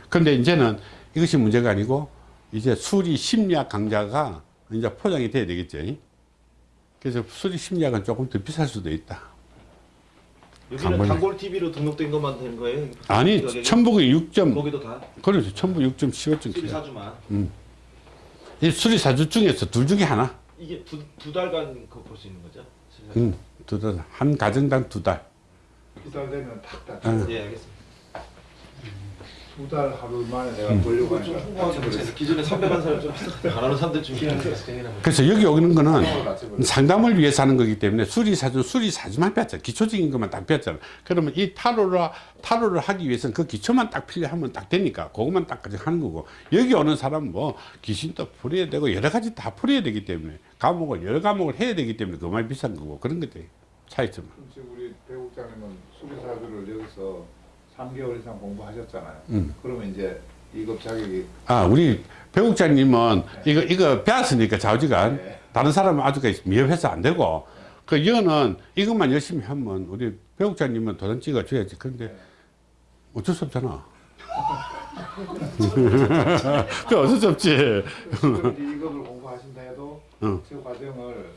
근데 이제는 이것이 문제가 아니고, 이제 수리 심리학 강좌가 이제 포장이 돼야 되겠죠. 그래서 수리 심리학은 조금 더 비쌀 수도 있다. 여기는 단골 TV로 등록된 것만 되는 거예요? 아니? 천북이 6점, 거기도 다 그렇죠. 천북 6.15점. 수리 사주만. 이 수리 사주 중에서 둘 중에 하나. 이게 두, 두 달간 그거 볼수 있는 거죠? 수리 사주. 응, 두 달. 한 가정당 두 달. 두 달 되면 탁 응. 닫혀. 예, 알겠습니다. 두 달 하루 만에 내가 음. 보려고 그거 좀 하니까 홍보하자 그래서 기존에 300만 사람 좀 하는 사람들 좀 그래서 여기 오는 거는 닫혀버려. 상담을 위해서 하는 거기 때문에 수리 사주, 수리 사주만 뺐잖아. 기초적인 것만 딱 뺐잖아. 그러면 이 타로를, 타로를 하기 위해서는 그 기초만 딱 필요하면 딱 되니까 그것만 딱 가지고 하는 거고 여기 오는 사람은 뭐 귀신도 풀어야 되고 여러 가지 다 풀어야 되기 때문에 과목을 여러 과목을 해야 되기 때문에 그만 비싼 거고 그런 것들이 차이점. 지금 우리 배국장님은 수리 사주를 여기서 3개월 이상 공부하셨잖아요. 음. 그러면 이제 2급 자격이 아, 우리 배국장님은 이거, 이거 배웠으니까 좌우지간 네. 다른 사람은 아직까지 미흡해서 안 되고 그 이거는 이것만 열심히 하면 우리 배국장님은 도전 찍어줘야지. 그런데 어쩔 수 없잖아. 그 어쩔 수 없지. 2급을 공부하신다 해도 응. 그 과정을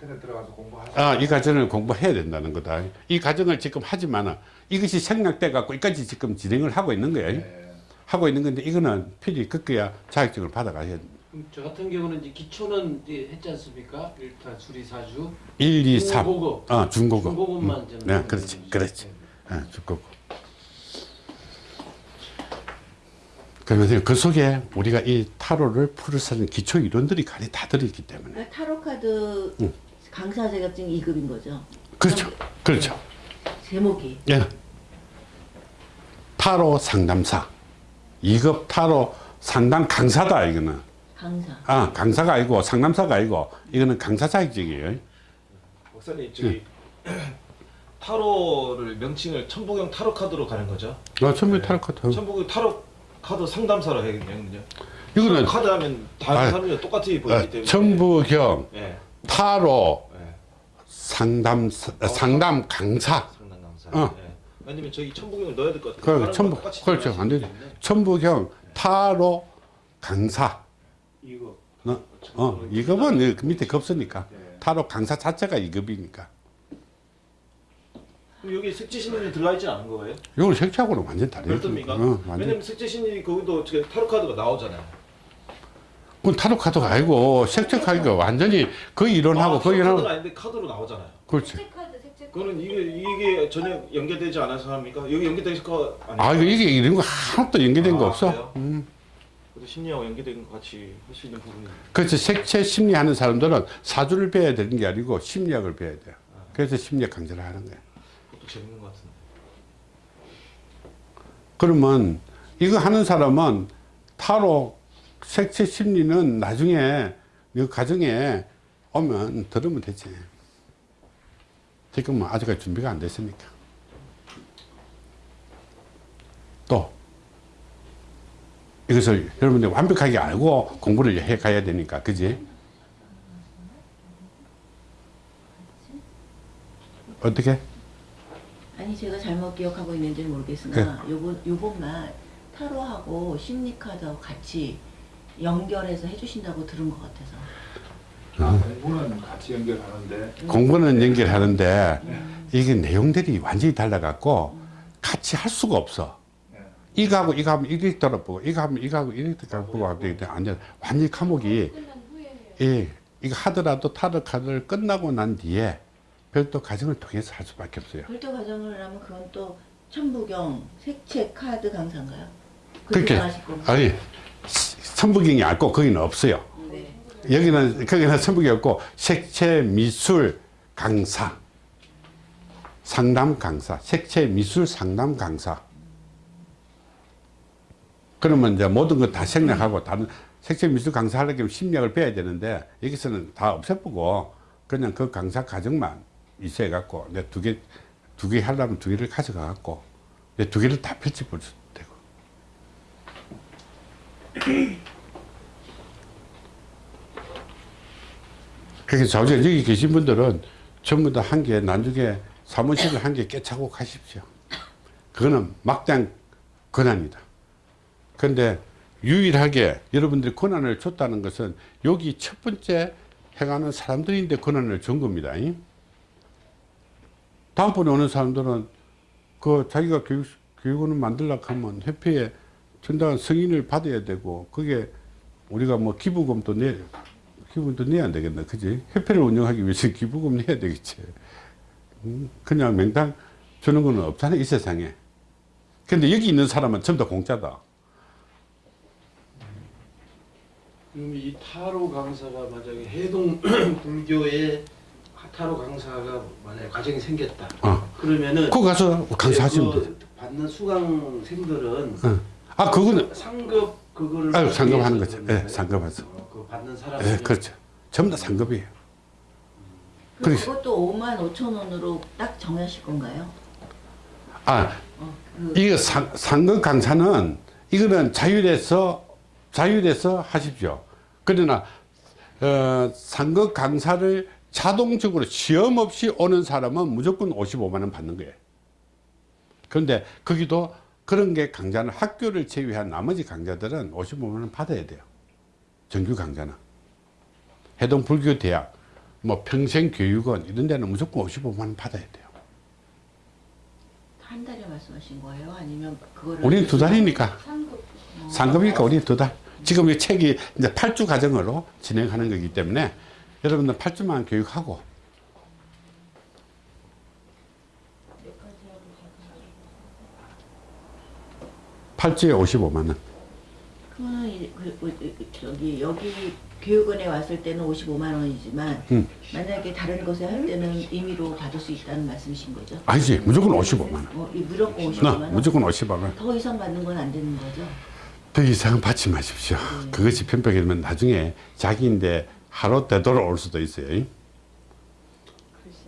인터넷 들어가서 공부하세요. 아, 이 과정을 공부해야 된다는 거다. 이 과정을 지금 하지만은 이것이 생략돼 갖고 이까지 지금 진행을 하고 있는 거예요. 네. 하고 있는 건데 이거는 필히 급겨야 자격증을 받아가야 저 같은 경우는 이제 기초는 이제 했지 않습니까? 일단 수리 사주, 1, 2, 3. 중고급. 어, 중고급. 중고급만 음. 네, 그렇지. 그렇지. 네. 어, 중고급. 그러면 그 속에 우리가 이 타로를 풀을 수 있는 기초 이론들이 가리 다 들어있기 때문에. 그러니까 타로 카드 응. 강사 자격증 2급인 거죠. 그렇죠. 그렇죠. 제목이 예. 타로 상담사. 2급 타로 상담 강사다, 이거는. 강사. 아, 강사가 아니고 상담사가 아니고 이거는 강사 자격증이에요. 목사님 저기 타로를 명칭을 천부경 타로 카드로 가는 거죠? 아, 천부 타로 카드. 천부경 타로 카드 상담사로 해야겠네요. 이거는 카드 하면 다른 아, 사람이 똑같이 보이기 어, 때문에. 천부경 예. 타로 예. 상담 상담 강사. 상담 강사. 어. 예. 아니면 저기 천부경을 넣어야 될 것 같아요. 그 다른 천부 그렇죠 안수 되죠. 천부경 타로 강사. 이거 어, 어 이급은 그 밑에 급수니까 네. 타로 강사 자체가 이급이니까. 그럼 여기 색지신이 들어가 있지 않은 거예요? 이건 색채하고는 완전 다르죠. 별도입니까? 어, 완전. 왜냐면 색지신이 거기도 저 타로 카드가 나오잖아요. 그건 타로 카드가 아니고 색채 카드가 완전히 그 이론하고 아, 그 이론하고 아닌데 카드로 나오잖아요. 그렇지. 색카드 색채 그거는 이게 이게 전혀 연계되지 않아서 합니까? 여기 연계되실 거 아니에요? 아 이게 이런 거 하나도 연계된 거 아, 없어. 그래요? 음. 심리하고 연계된 거 같이 할 수 있는 부분이 그래서 색채 심리하는 사람들은 사주를 배워야 되는 게 아니고 심리학을 배워야 돼요. 그래서 심리학 강좌를 하는 거예요. 그것도 재밌는 것 같은데. 그러면 이거 하는 사람은 타로 색채 심리는 나중에 이 과정에 오면 들으면 되지. 지금은 아직까지 준비가 안 됐으니까. 또 이것을 여러분들 완벽하게 알고 공부를 해 가야 되니까, 그지? 어떻게? 아니 제가 잘못 기억하고 있는지 는 모르겠으나 요번 요번만 타로하고 심리 카드하고 같이 연결해서 해주신다고 들은 것 같아서. 아, 공부는 같이 연결하는데 공부는 연결하는데 이게 내용들이 완전히 달라갖고 같이 할 수가 없어. 네. 이거 하고 이거 하면 이렇게 돌아보고 이거 하면 이거 하고 이렇게 때문에 완전 완전히 과목이 해요. 예, 이거 하더라도 타로 카드를 끝나고 난 뒤에 별도 과정을 통해서 할 수밖에 없어요. 별도 과정을 하면 그건 또 천부경 색채 카드 강사인가요? 그렇게? 아니 천부경이 않고 거기는 없어요. 네. 여기는 거기는 천부경이 없고 색채 미술 강사 상담 강사 색채 미술 상담 강사 그러면 이제 모든 거 다 생략하고 다른 색채 미술 강사 하려면 심리학을 배워야 되는데 여기서는 다 없애보고 그냥 그 강사 과정만 있어야 갖고 내 두 개 두 개 하려면 두 개를 가져가 갖고 내 두 개를 다 펼쳐 볼 수 그래서 저 여기 계신 분들은 전부 다 한 개 나중에 사무실을 한 개 깨차고 가십시오. 그거는 막장 권한이다. 그런데 유일하게 여러분들이 권한을 줬다는 것은 여기 첫 번째 행하는 사람들인데 권한을 준 겁니다. 이? 다음번에 오는 사람들은 그 자기가 교육, 교육원을 만들려고 하면 협회에 전당한 승인을 받아야 되고 그게 우리가 뭐 기부금도 내 기부금도 내야 안 되겠나 그지 협회를 운영하기 위해서 기부금 내야 되겠지 음, 그냥 맹당 주는 거는 없잖아 이 세상에 근데 여기 있는 사람은 전부 다 공짜다 그럼 이 타로 강사가 만약에 해동 불교의 타로 강사가 만약에 과정이 생겼다. 어. 그러면은 거기 가서 강사하시면 그돼 받는 수강생들은 어. 아 그거는 상급 그거를 아유, 받기 상급 하는 위해서 거죠. 예. 거예요? 어, 그 받는 사람 예, 그렇죠 전부 다 상급이에요 그럼 그래서- 그것도 5만 5천 원으로 딱 정하실 건가요? 아 어, 그 이거 상, 상급 강사는 이거는 자율에서 자율에서 하십시오. 그러나 어, 상급 강사를 자동적으로 시험 없이 오는 사람은 무조건 55만 원 받는 거예요. 그런데 거기도 그런 게 강좌는 학교를 제외한 나머지 강좌들은 55만 원 받아야 돼요. 정규 강좌는. 해동 불교 대학 뭐 평생교육원 이런 데는 무조건 55만 원 받아야 돼요. 한 달에 말씀하신 거예요? 아니면 그거를 우리는 두 달이니까. 상급 상급이니까 우리 두 달. 지금 이 책이 이제 8주 과정으로 진행하는 거기 때문에 여러분들 8주만 교육하고 팔주에 55만 원. 그거는 이- 그, 그, 그, 저기 여기 교육원에 왔을 때는 55만 원이지만 음. 만약에 다른 곳에 할 때는 임의로 받을 수 있다는 말씀이신 거죠? 아니지 무조건 55만 원. 어, 이 무조건 55만 나 원? 무조건 55만 원. 더 이상 받는 건 안 되는 거죠? 더 이상은 받지 마십시오. 그것이 편벽이 되면 나중에 자기인데 하루 되돌아올 수도 있어요.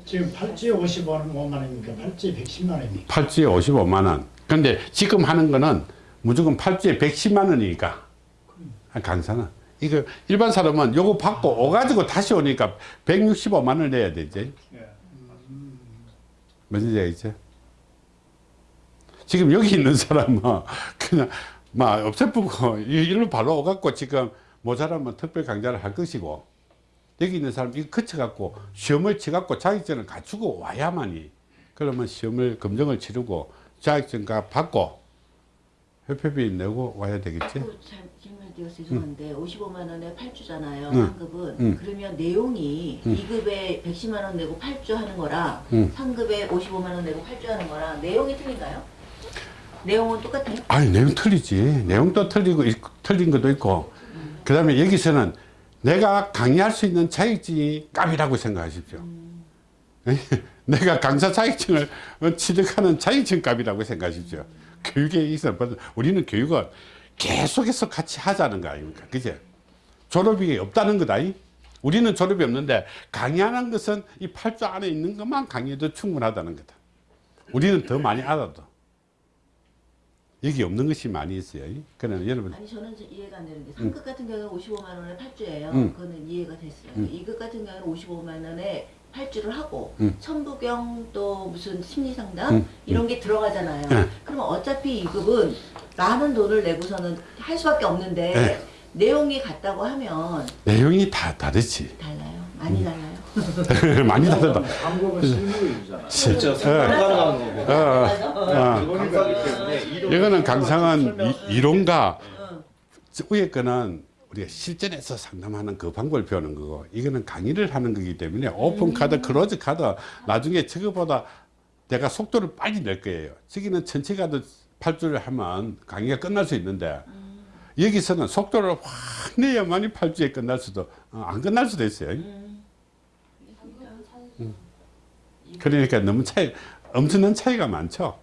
지금 팔찌 55만 원입니까? 팔찌 110만 원입니까? 팔주에 55만 원. 근데 지금 하는 거는 무조건 팔주에 110만 원이니까. 아, 강사는. 이거 일반 사람은 요거 받고 오가지고 다시 오니까 165만 원을 내야 되지. 뭔지 알겠죠? 지금 여기 있는 사람은 그냥 막 없애쁘고 이- 일로 바로 오갖고 지금 모자라면 특별 강좌를 할 것이고 여기 있는 사람 이거 거쳐갖고 시험을 치갖고 자격증을 갖추고 와야만이 그러면 시험을 검정을 치르고 자격증과 받고 협회비 내고 와야 되겠지. 또잘 질문드려서 죄송한데 55만 원에 8주잖아요. 응. 상급은. 응. 그러면 내용이 응. 2급에 110만 원 내고 8주 하는 거랑 응. 상급에 55만 원 내고 8주 하는 거랑 내용이 틀린가요? 내용은 똑같아요? 아니 내용 틀리지. 내용도 틀리고 있- 틀린 것도 있고. 그 다음에 여기서는 내가 강의할 수 있는 자격증이 값이라고 생각하십시오. 내가 강사 자격증을 어, 취득하는 자격증 값이라고 생각하십시오. 교육에 있어 우리는 교육은 계속해서 같이 하자는 거 아닙니까? 그제? 졸업이 없다는 거다. 이? 우리는 졸업이 없는데 강의하는 것은 이 8조 안에 있는 것만 강의해도 충분하다는 거다. 우리는 더 많이 알아도. 여기 없는 것이 많이 있어요. 그러면 여러분 아니 저는 좀 이해가 안 되는데 상급 같은 경우는 55만 원에 8주예요. 응. 그거는 이해가 됐어요. 응. 2급 같은 경우는 55만 원에 8주를 하고 응. 천부경 또 무슨 심리 상담 응. 이런 게 들어가잖아요. 네. 그러면 어차피 2급은 많은 돈을 내고서는 할 수밖에 없는데 네. 내용이 같다고 하면 내용이 다 다르지. 달라요. 많이 달라요. 많이 상담 가능한 거고. 어, 어. 강사기 때문에 이론 이거는 강상은 이, 이론과 응. 위에 거는 우리가 실전에서 상담하는 그 방법을 배우는 거고 이거는 강의를 하는 거기 때문에 오픈 카드, close 카드 나중에 저거보다 내가 속도를 빨리 낼 거예요. 저기는 전체 카드 8주를 하면 강의가 끝날 수 있는데 여기서는 속도를 확 내야만이 8주에 끝날 수도 어, 안 끝날 수도 있어요. 그러니까 너무 차이 엄청난 차이가 많죠.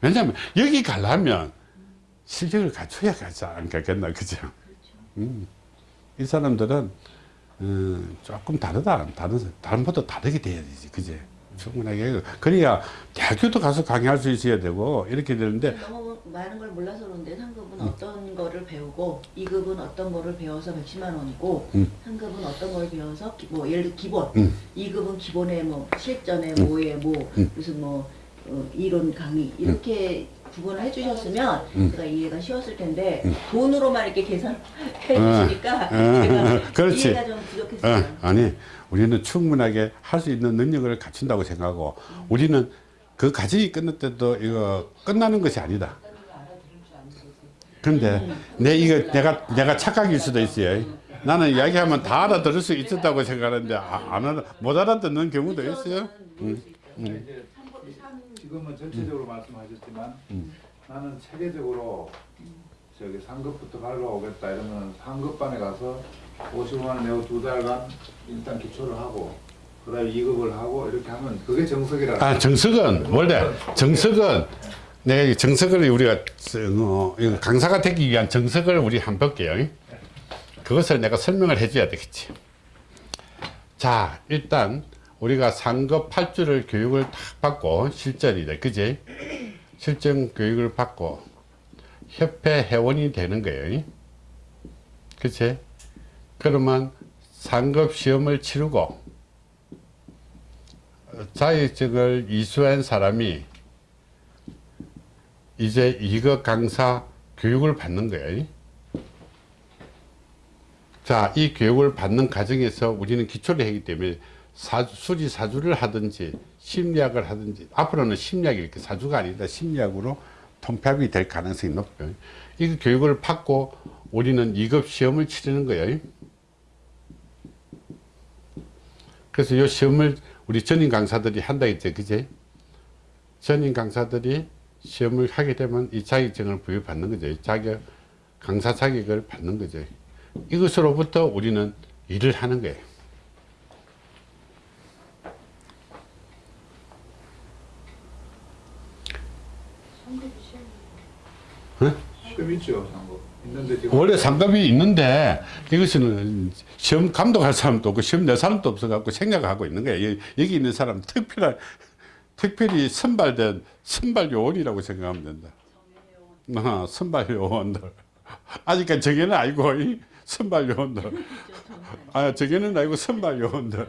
왜냐하면 여기 가려면 실력을 갖춰야 가지 않겠나 그죠? 음. 이 사람들은 음, 조금 다르다 다른 다른보다 다르게 돼야 되지 그제? 충분하게 그래야 대학교도 가서 강의할 수 있어야 되고 이렇게 되는데 너무 많은 걸 몰라서 그런데 상급은 어떤 거를 배우고 2급은 어떤 거를 배워서 110만 원이고 음. 상급은 어떤 걸 배워서 기- 뭐 예를 들어 기본 음. 2급은 기본에 뭐 실전에 뭐에 뭐 음. 무슨 뭐 어, 이론 강의 이렇게 구분을 해주셨으면 음. 제가 이해가 쉬웠을 텐데 돈으로만 이렇게 계산해 주시니까 어, 제가 그렇지. 이해가 좀 부족했어요. 어, 아니 우리는 충분하게 할 수 있는 능력을 갖춘다고 생각하고 우리는 그 과정이 끝날 때도 이거 끝나는 것이 아니다. 근데 내 이거 내가 내가 착각일 수도 있어요. 나는 이야기하면 다 알아들을 수 있었다고 생각하는데 아, 안 알아 못 알아듣는 경우도 있어요. 음. 이제 지금은 전체적으로 말씀하셨지만 음. 나는 체계적으로 저기 상급부터 갈라오겠다 이러면 상급반에 가서 50만 원 내고 두 달간 일단 기초를 하고 그 다음에 2급을 하고 이렇게 하면 그게 정석이라. 아 정석은 원래 정석은 내가 이 정석을 우리가 어, 강사가 되기 위한 정석을 우리 한번 볼게요. 그것을 내가 설명을 해줘야 되겠지. 자 일단 우리가 상급 8주를 교육을 딱 받고 실전이다 그지? 실전 교육을 받고 협회 회원이 되는 거예요. 그치? 그러면 상급 시험을 치르고 어, 자격증을 이수한 사람이 이제 이거 강사 교육을 받는 거예요. 자, 이 교육을 받는 과정에서 우리는 기초를 하기 때문에 사주, 수리 사주를 하든지 심리학을 하든지 앞으로는 심리학이 이렇게 사주가 아니다 심리학으로 통합이 될 가능성이 높죠. 이 교육을 받고 우리는 2급 시험을 치르는 거예요. 그래서 이 시험을 우리 전임 강사들이 한다 했죠. 그제? 전임 강사들이 시험을 하게 되면 이 자격증을 부여받는 거죠. 자격, 강사 자격을 받는 거죠. 이것으로부터 우리는 일을 하는 거예요. 시험 있죠 상급 있는데 지금. 원래 상급이 있는데 이것은 시험 감독할 사람도 없고 시험 낼 사람도 없어갖고 생략하고 있는 거예요. 여- 여기 있는 사람 특별한 특별히 선발된 선발 요원이라고 생각하면 된다. 어, 선발 요원들. 아직까지 정해는 아니고 이 선발 요원들. 아 정해는 아니고 선발 요원들.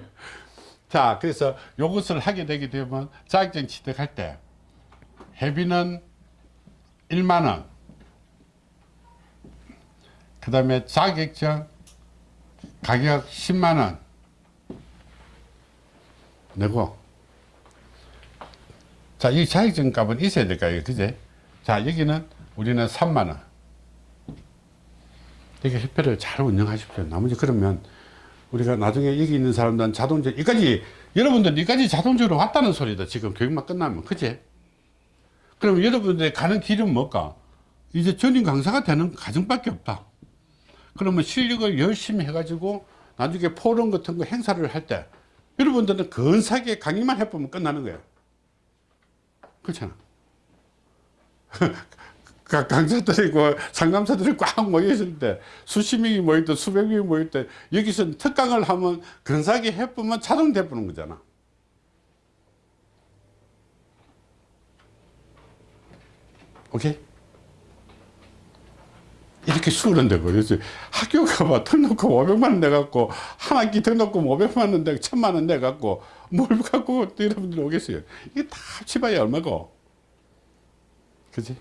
자 그래서 이것을 하게 되게 되면 자격증 취득할 때 회비는 1만 원 그 다음에 자격증 가격 10만 원 내고 자, 이 자격증 값은 있어야 될까요? 그제? 자, 여기는 우리는 3만 원. 이렇게 협회를 잘 운영하십시오. 나머지 그러면 우리가 나중에 여기 있는 사람들은 자동적 여기까지 여러분들 여기까지 자동적으로 왔다는 소리다. 지금 교육만 끝나면 그제? 그럼 여러분들 가는 길은 뭘까? 이제 전임 강사가 되는 과정밖에 없다. 그러면 실력을 열심히 해가지고 나중에 포럼 같은 거 행사를 할 때 여러분들은 근사하게 강의만 해보면 끝나는 거예요. 그렇잖아. 각 강사들이고 상담사들이 꽉 모여있을 때 수십 명이 때 수백 명이 모일 때 여기서 특강을 하면 근사하게 해보면 자동 돼보는 거잖아. 오케이? 이렇게 수그런데 그래서 학교 가봐 등록금 500만 원 내갖고 한 학기 등록금 500만 원 내고 1000만 원 내갖고 뭘 갖고 여러분들 오겠어요? 이게 다 합치봐야 얼마고? 그지?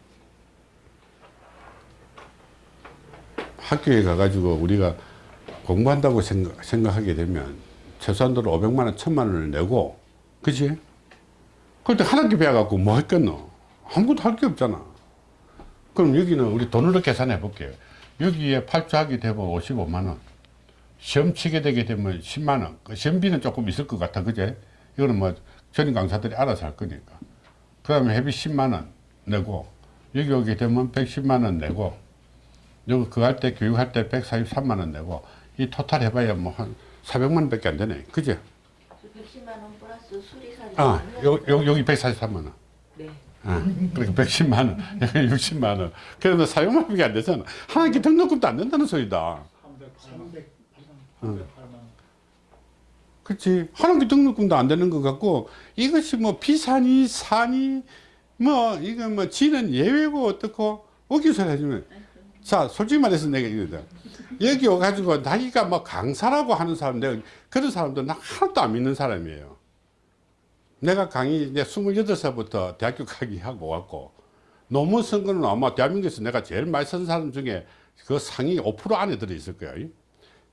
학교에 가가지고 우리가 공부한다고 생각, 생각하게 되면 최소한도로 500만 원 1000만 원을 내고 그지? 그때 한 학기 배워갖고 뭐 했겠노? 아무것도 할 게 없잖아 그럼 여기는 우리 돈으로 계산해 볼게요. 여기에 팔자하게 되면 55만원. 시험 치게 되게 되면 10만원. 그 시험비는 조금 있을 것 같아. 그제? 이거는 뭐 전임 강사들이 알아서 할 거니까. 그 다음에 회비 10만원 내고, 여기 오게 되면 110만원 내고, 여기 그거 할 때, 교육할 때 143만원 내고, 이 토탈 해봐야 뭐 한 400만원 밖에 안 되네. 그제? 110만 원 플러스 수리사비. 아, 요, 요, 여기 143만원. 네. 아, 그러니까 110만 원, 여기 60만 원. 그러면 사용료비가 안 되잖아. 한 학기 등록금도 안 된다는 소리다. 308만 그렇지. 한 학기 등록금도 안 되는 것 같고 이것이 뭐 비사니 사니 뭐 이거 뭐 지는 예외고 어떻고 어기서 해주면 자 솔직히 말해서 내가 이거다. 여기 와가지고 자기가 뭐 강사라고 하는 사람 내가 그런 사람들 나 하나도 안 믿는 사람이에요. 내가 강의 이제 28살부터 대학교 강의하고 왔고 논문 쓴 거는 아마 대한민국에서 내가 제일 많이 쓴 사람 중에 그 상위 5% 안에 들어있을 거야.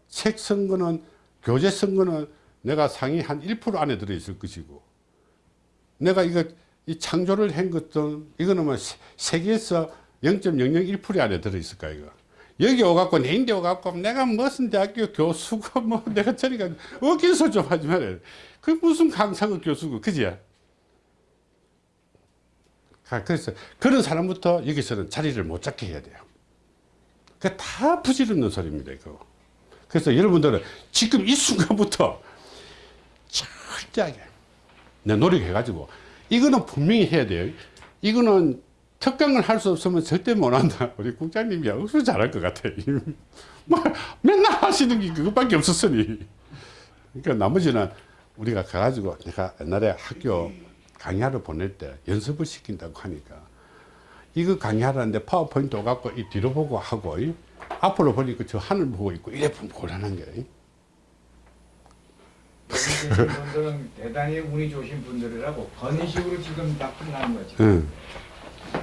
책 쓴 거는 교재 쓴 거는 내가 상위 한 1% 안에 들어있을 것이고 내가 이거 이 창조를 한 것도 이거는 뭐 세- 세계에서 0.001% 안에 들어있을 거야 이거 여기 오갖고 내 인데 오갖고 내가 무슨 대학교 교수고 뭐 내가 저리가 어기서 좀 하지 말아요 그 무슨 강사고 교수고 그지 아, 그래서 그런 사람부터 여기서는 자리를 못 잡게 해야 돼요 그 다 부질없는 소리입니다 이거 그래서 여러분들은 지금 이 순간부터 철저하게 내 노력해가지고 이거는 분명히 해야 돼요. 이거는 특강을 할 수 없으면 절대 못한다. 우리 국장님이 억수 잘할 것 같아. 뭐 맨날 하시는 게 그것밖에 없었으니. 그러니까 나머지는 우리가 가가지고 내가 옛날에 학교 강의하러 보낼 때 연습을 시킨다고 하니까 이거 강의하라는데 파워포인트 갖고 이 뒤로 보고 하고 이 앞으로 보니까 저 하늘 보고 있고 이래 보면 곤란한 거예요. 분들은 대단히 운이 좋으신 분들이라고 그런 식으로 지금 나타나는 거지. 응.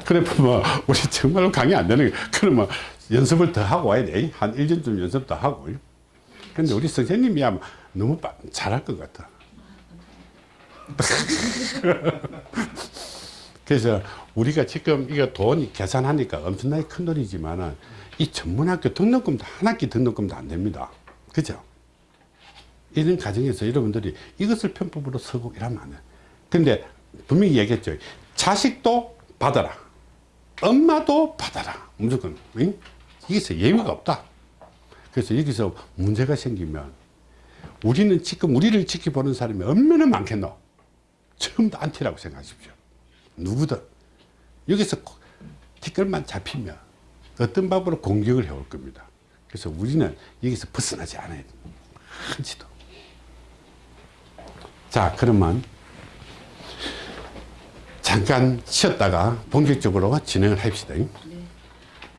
그래 보면 우리 정말로 강의 안 되는 거 그러면 연습을 더 하고 와야 돼. 한 1년쯤 연습 더 하고. 근데 우리 선생님이 아마 너무 빠- 잘할 것 같아. 그래서 우리가 지금 이거 돈 계산하니까 엄청나게 큰 돈이지만은 이 전문학교 등록금도 한 학기 등록금도 안 됩니다. 그죠? 이런 과정에서 여러분들이 이것을 편법으로 쓰고 이러면 안 돼. 근데 분명히 얘기했죠. 자식도 받아라. 엄마도 받아라. 무조건. 응? 여기서 예외가 없다. 그래서 여기서 문제가 생기면 우리는 지금 우리를 지켜보는 사람이 얼마나 많겠노? 다 안티라고 생각하십시오. 누구든. 여기서 티끌만 잡히면 어떤 방법으로 공격을 해올 겁니다. 그래서 우리는 여기서 벗어나지 않아야 됩니다. 한치도. 자, 그러면 잠깐 쉬었다가 본격적으로 진행을 합시다.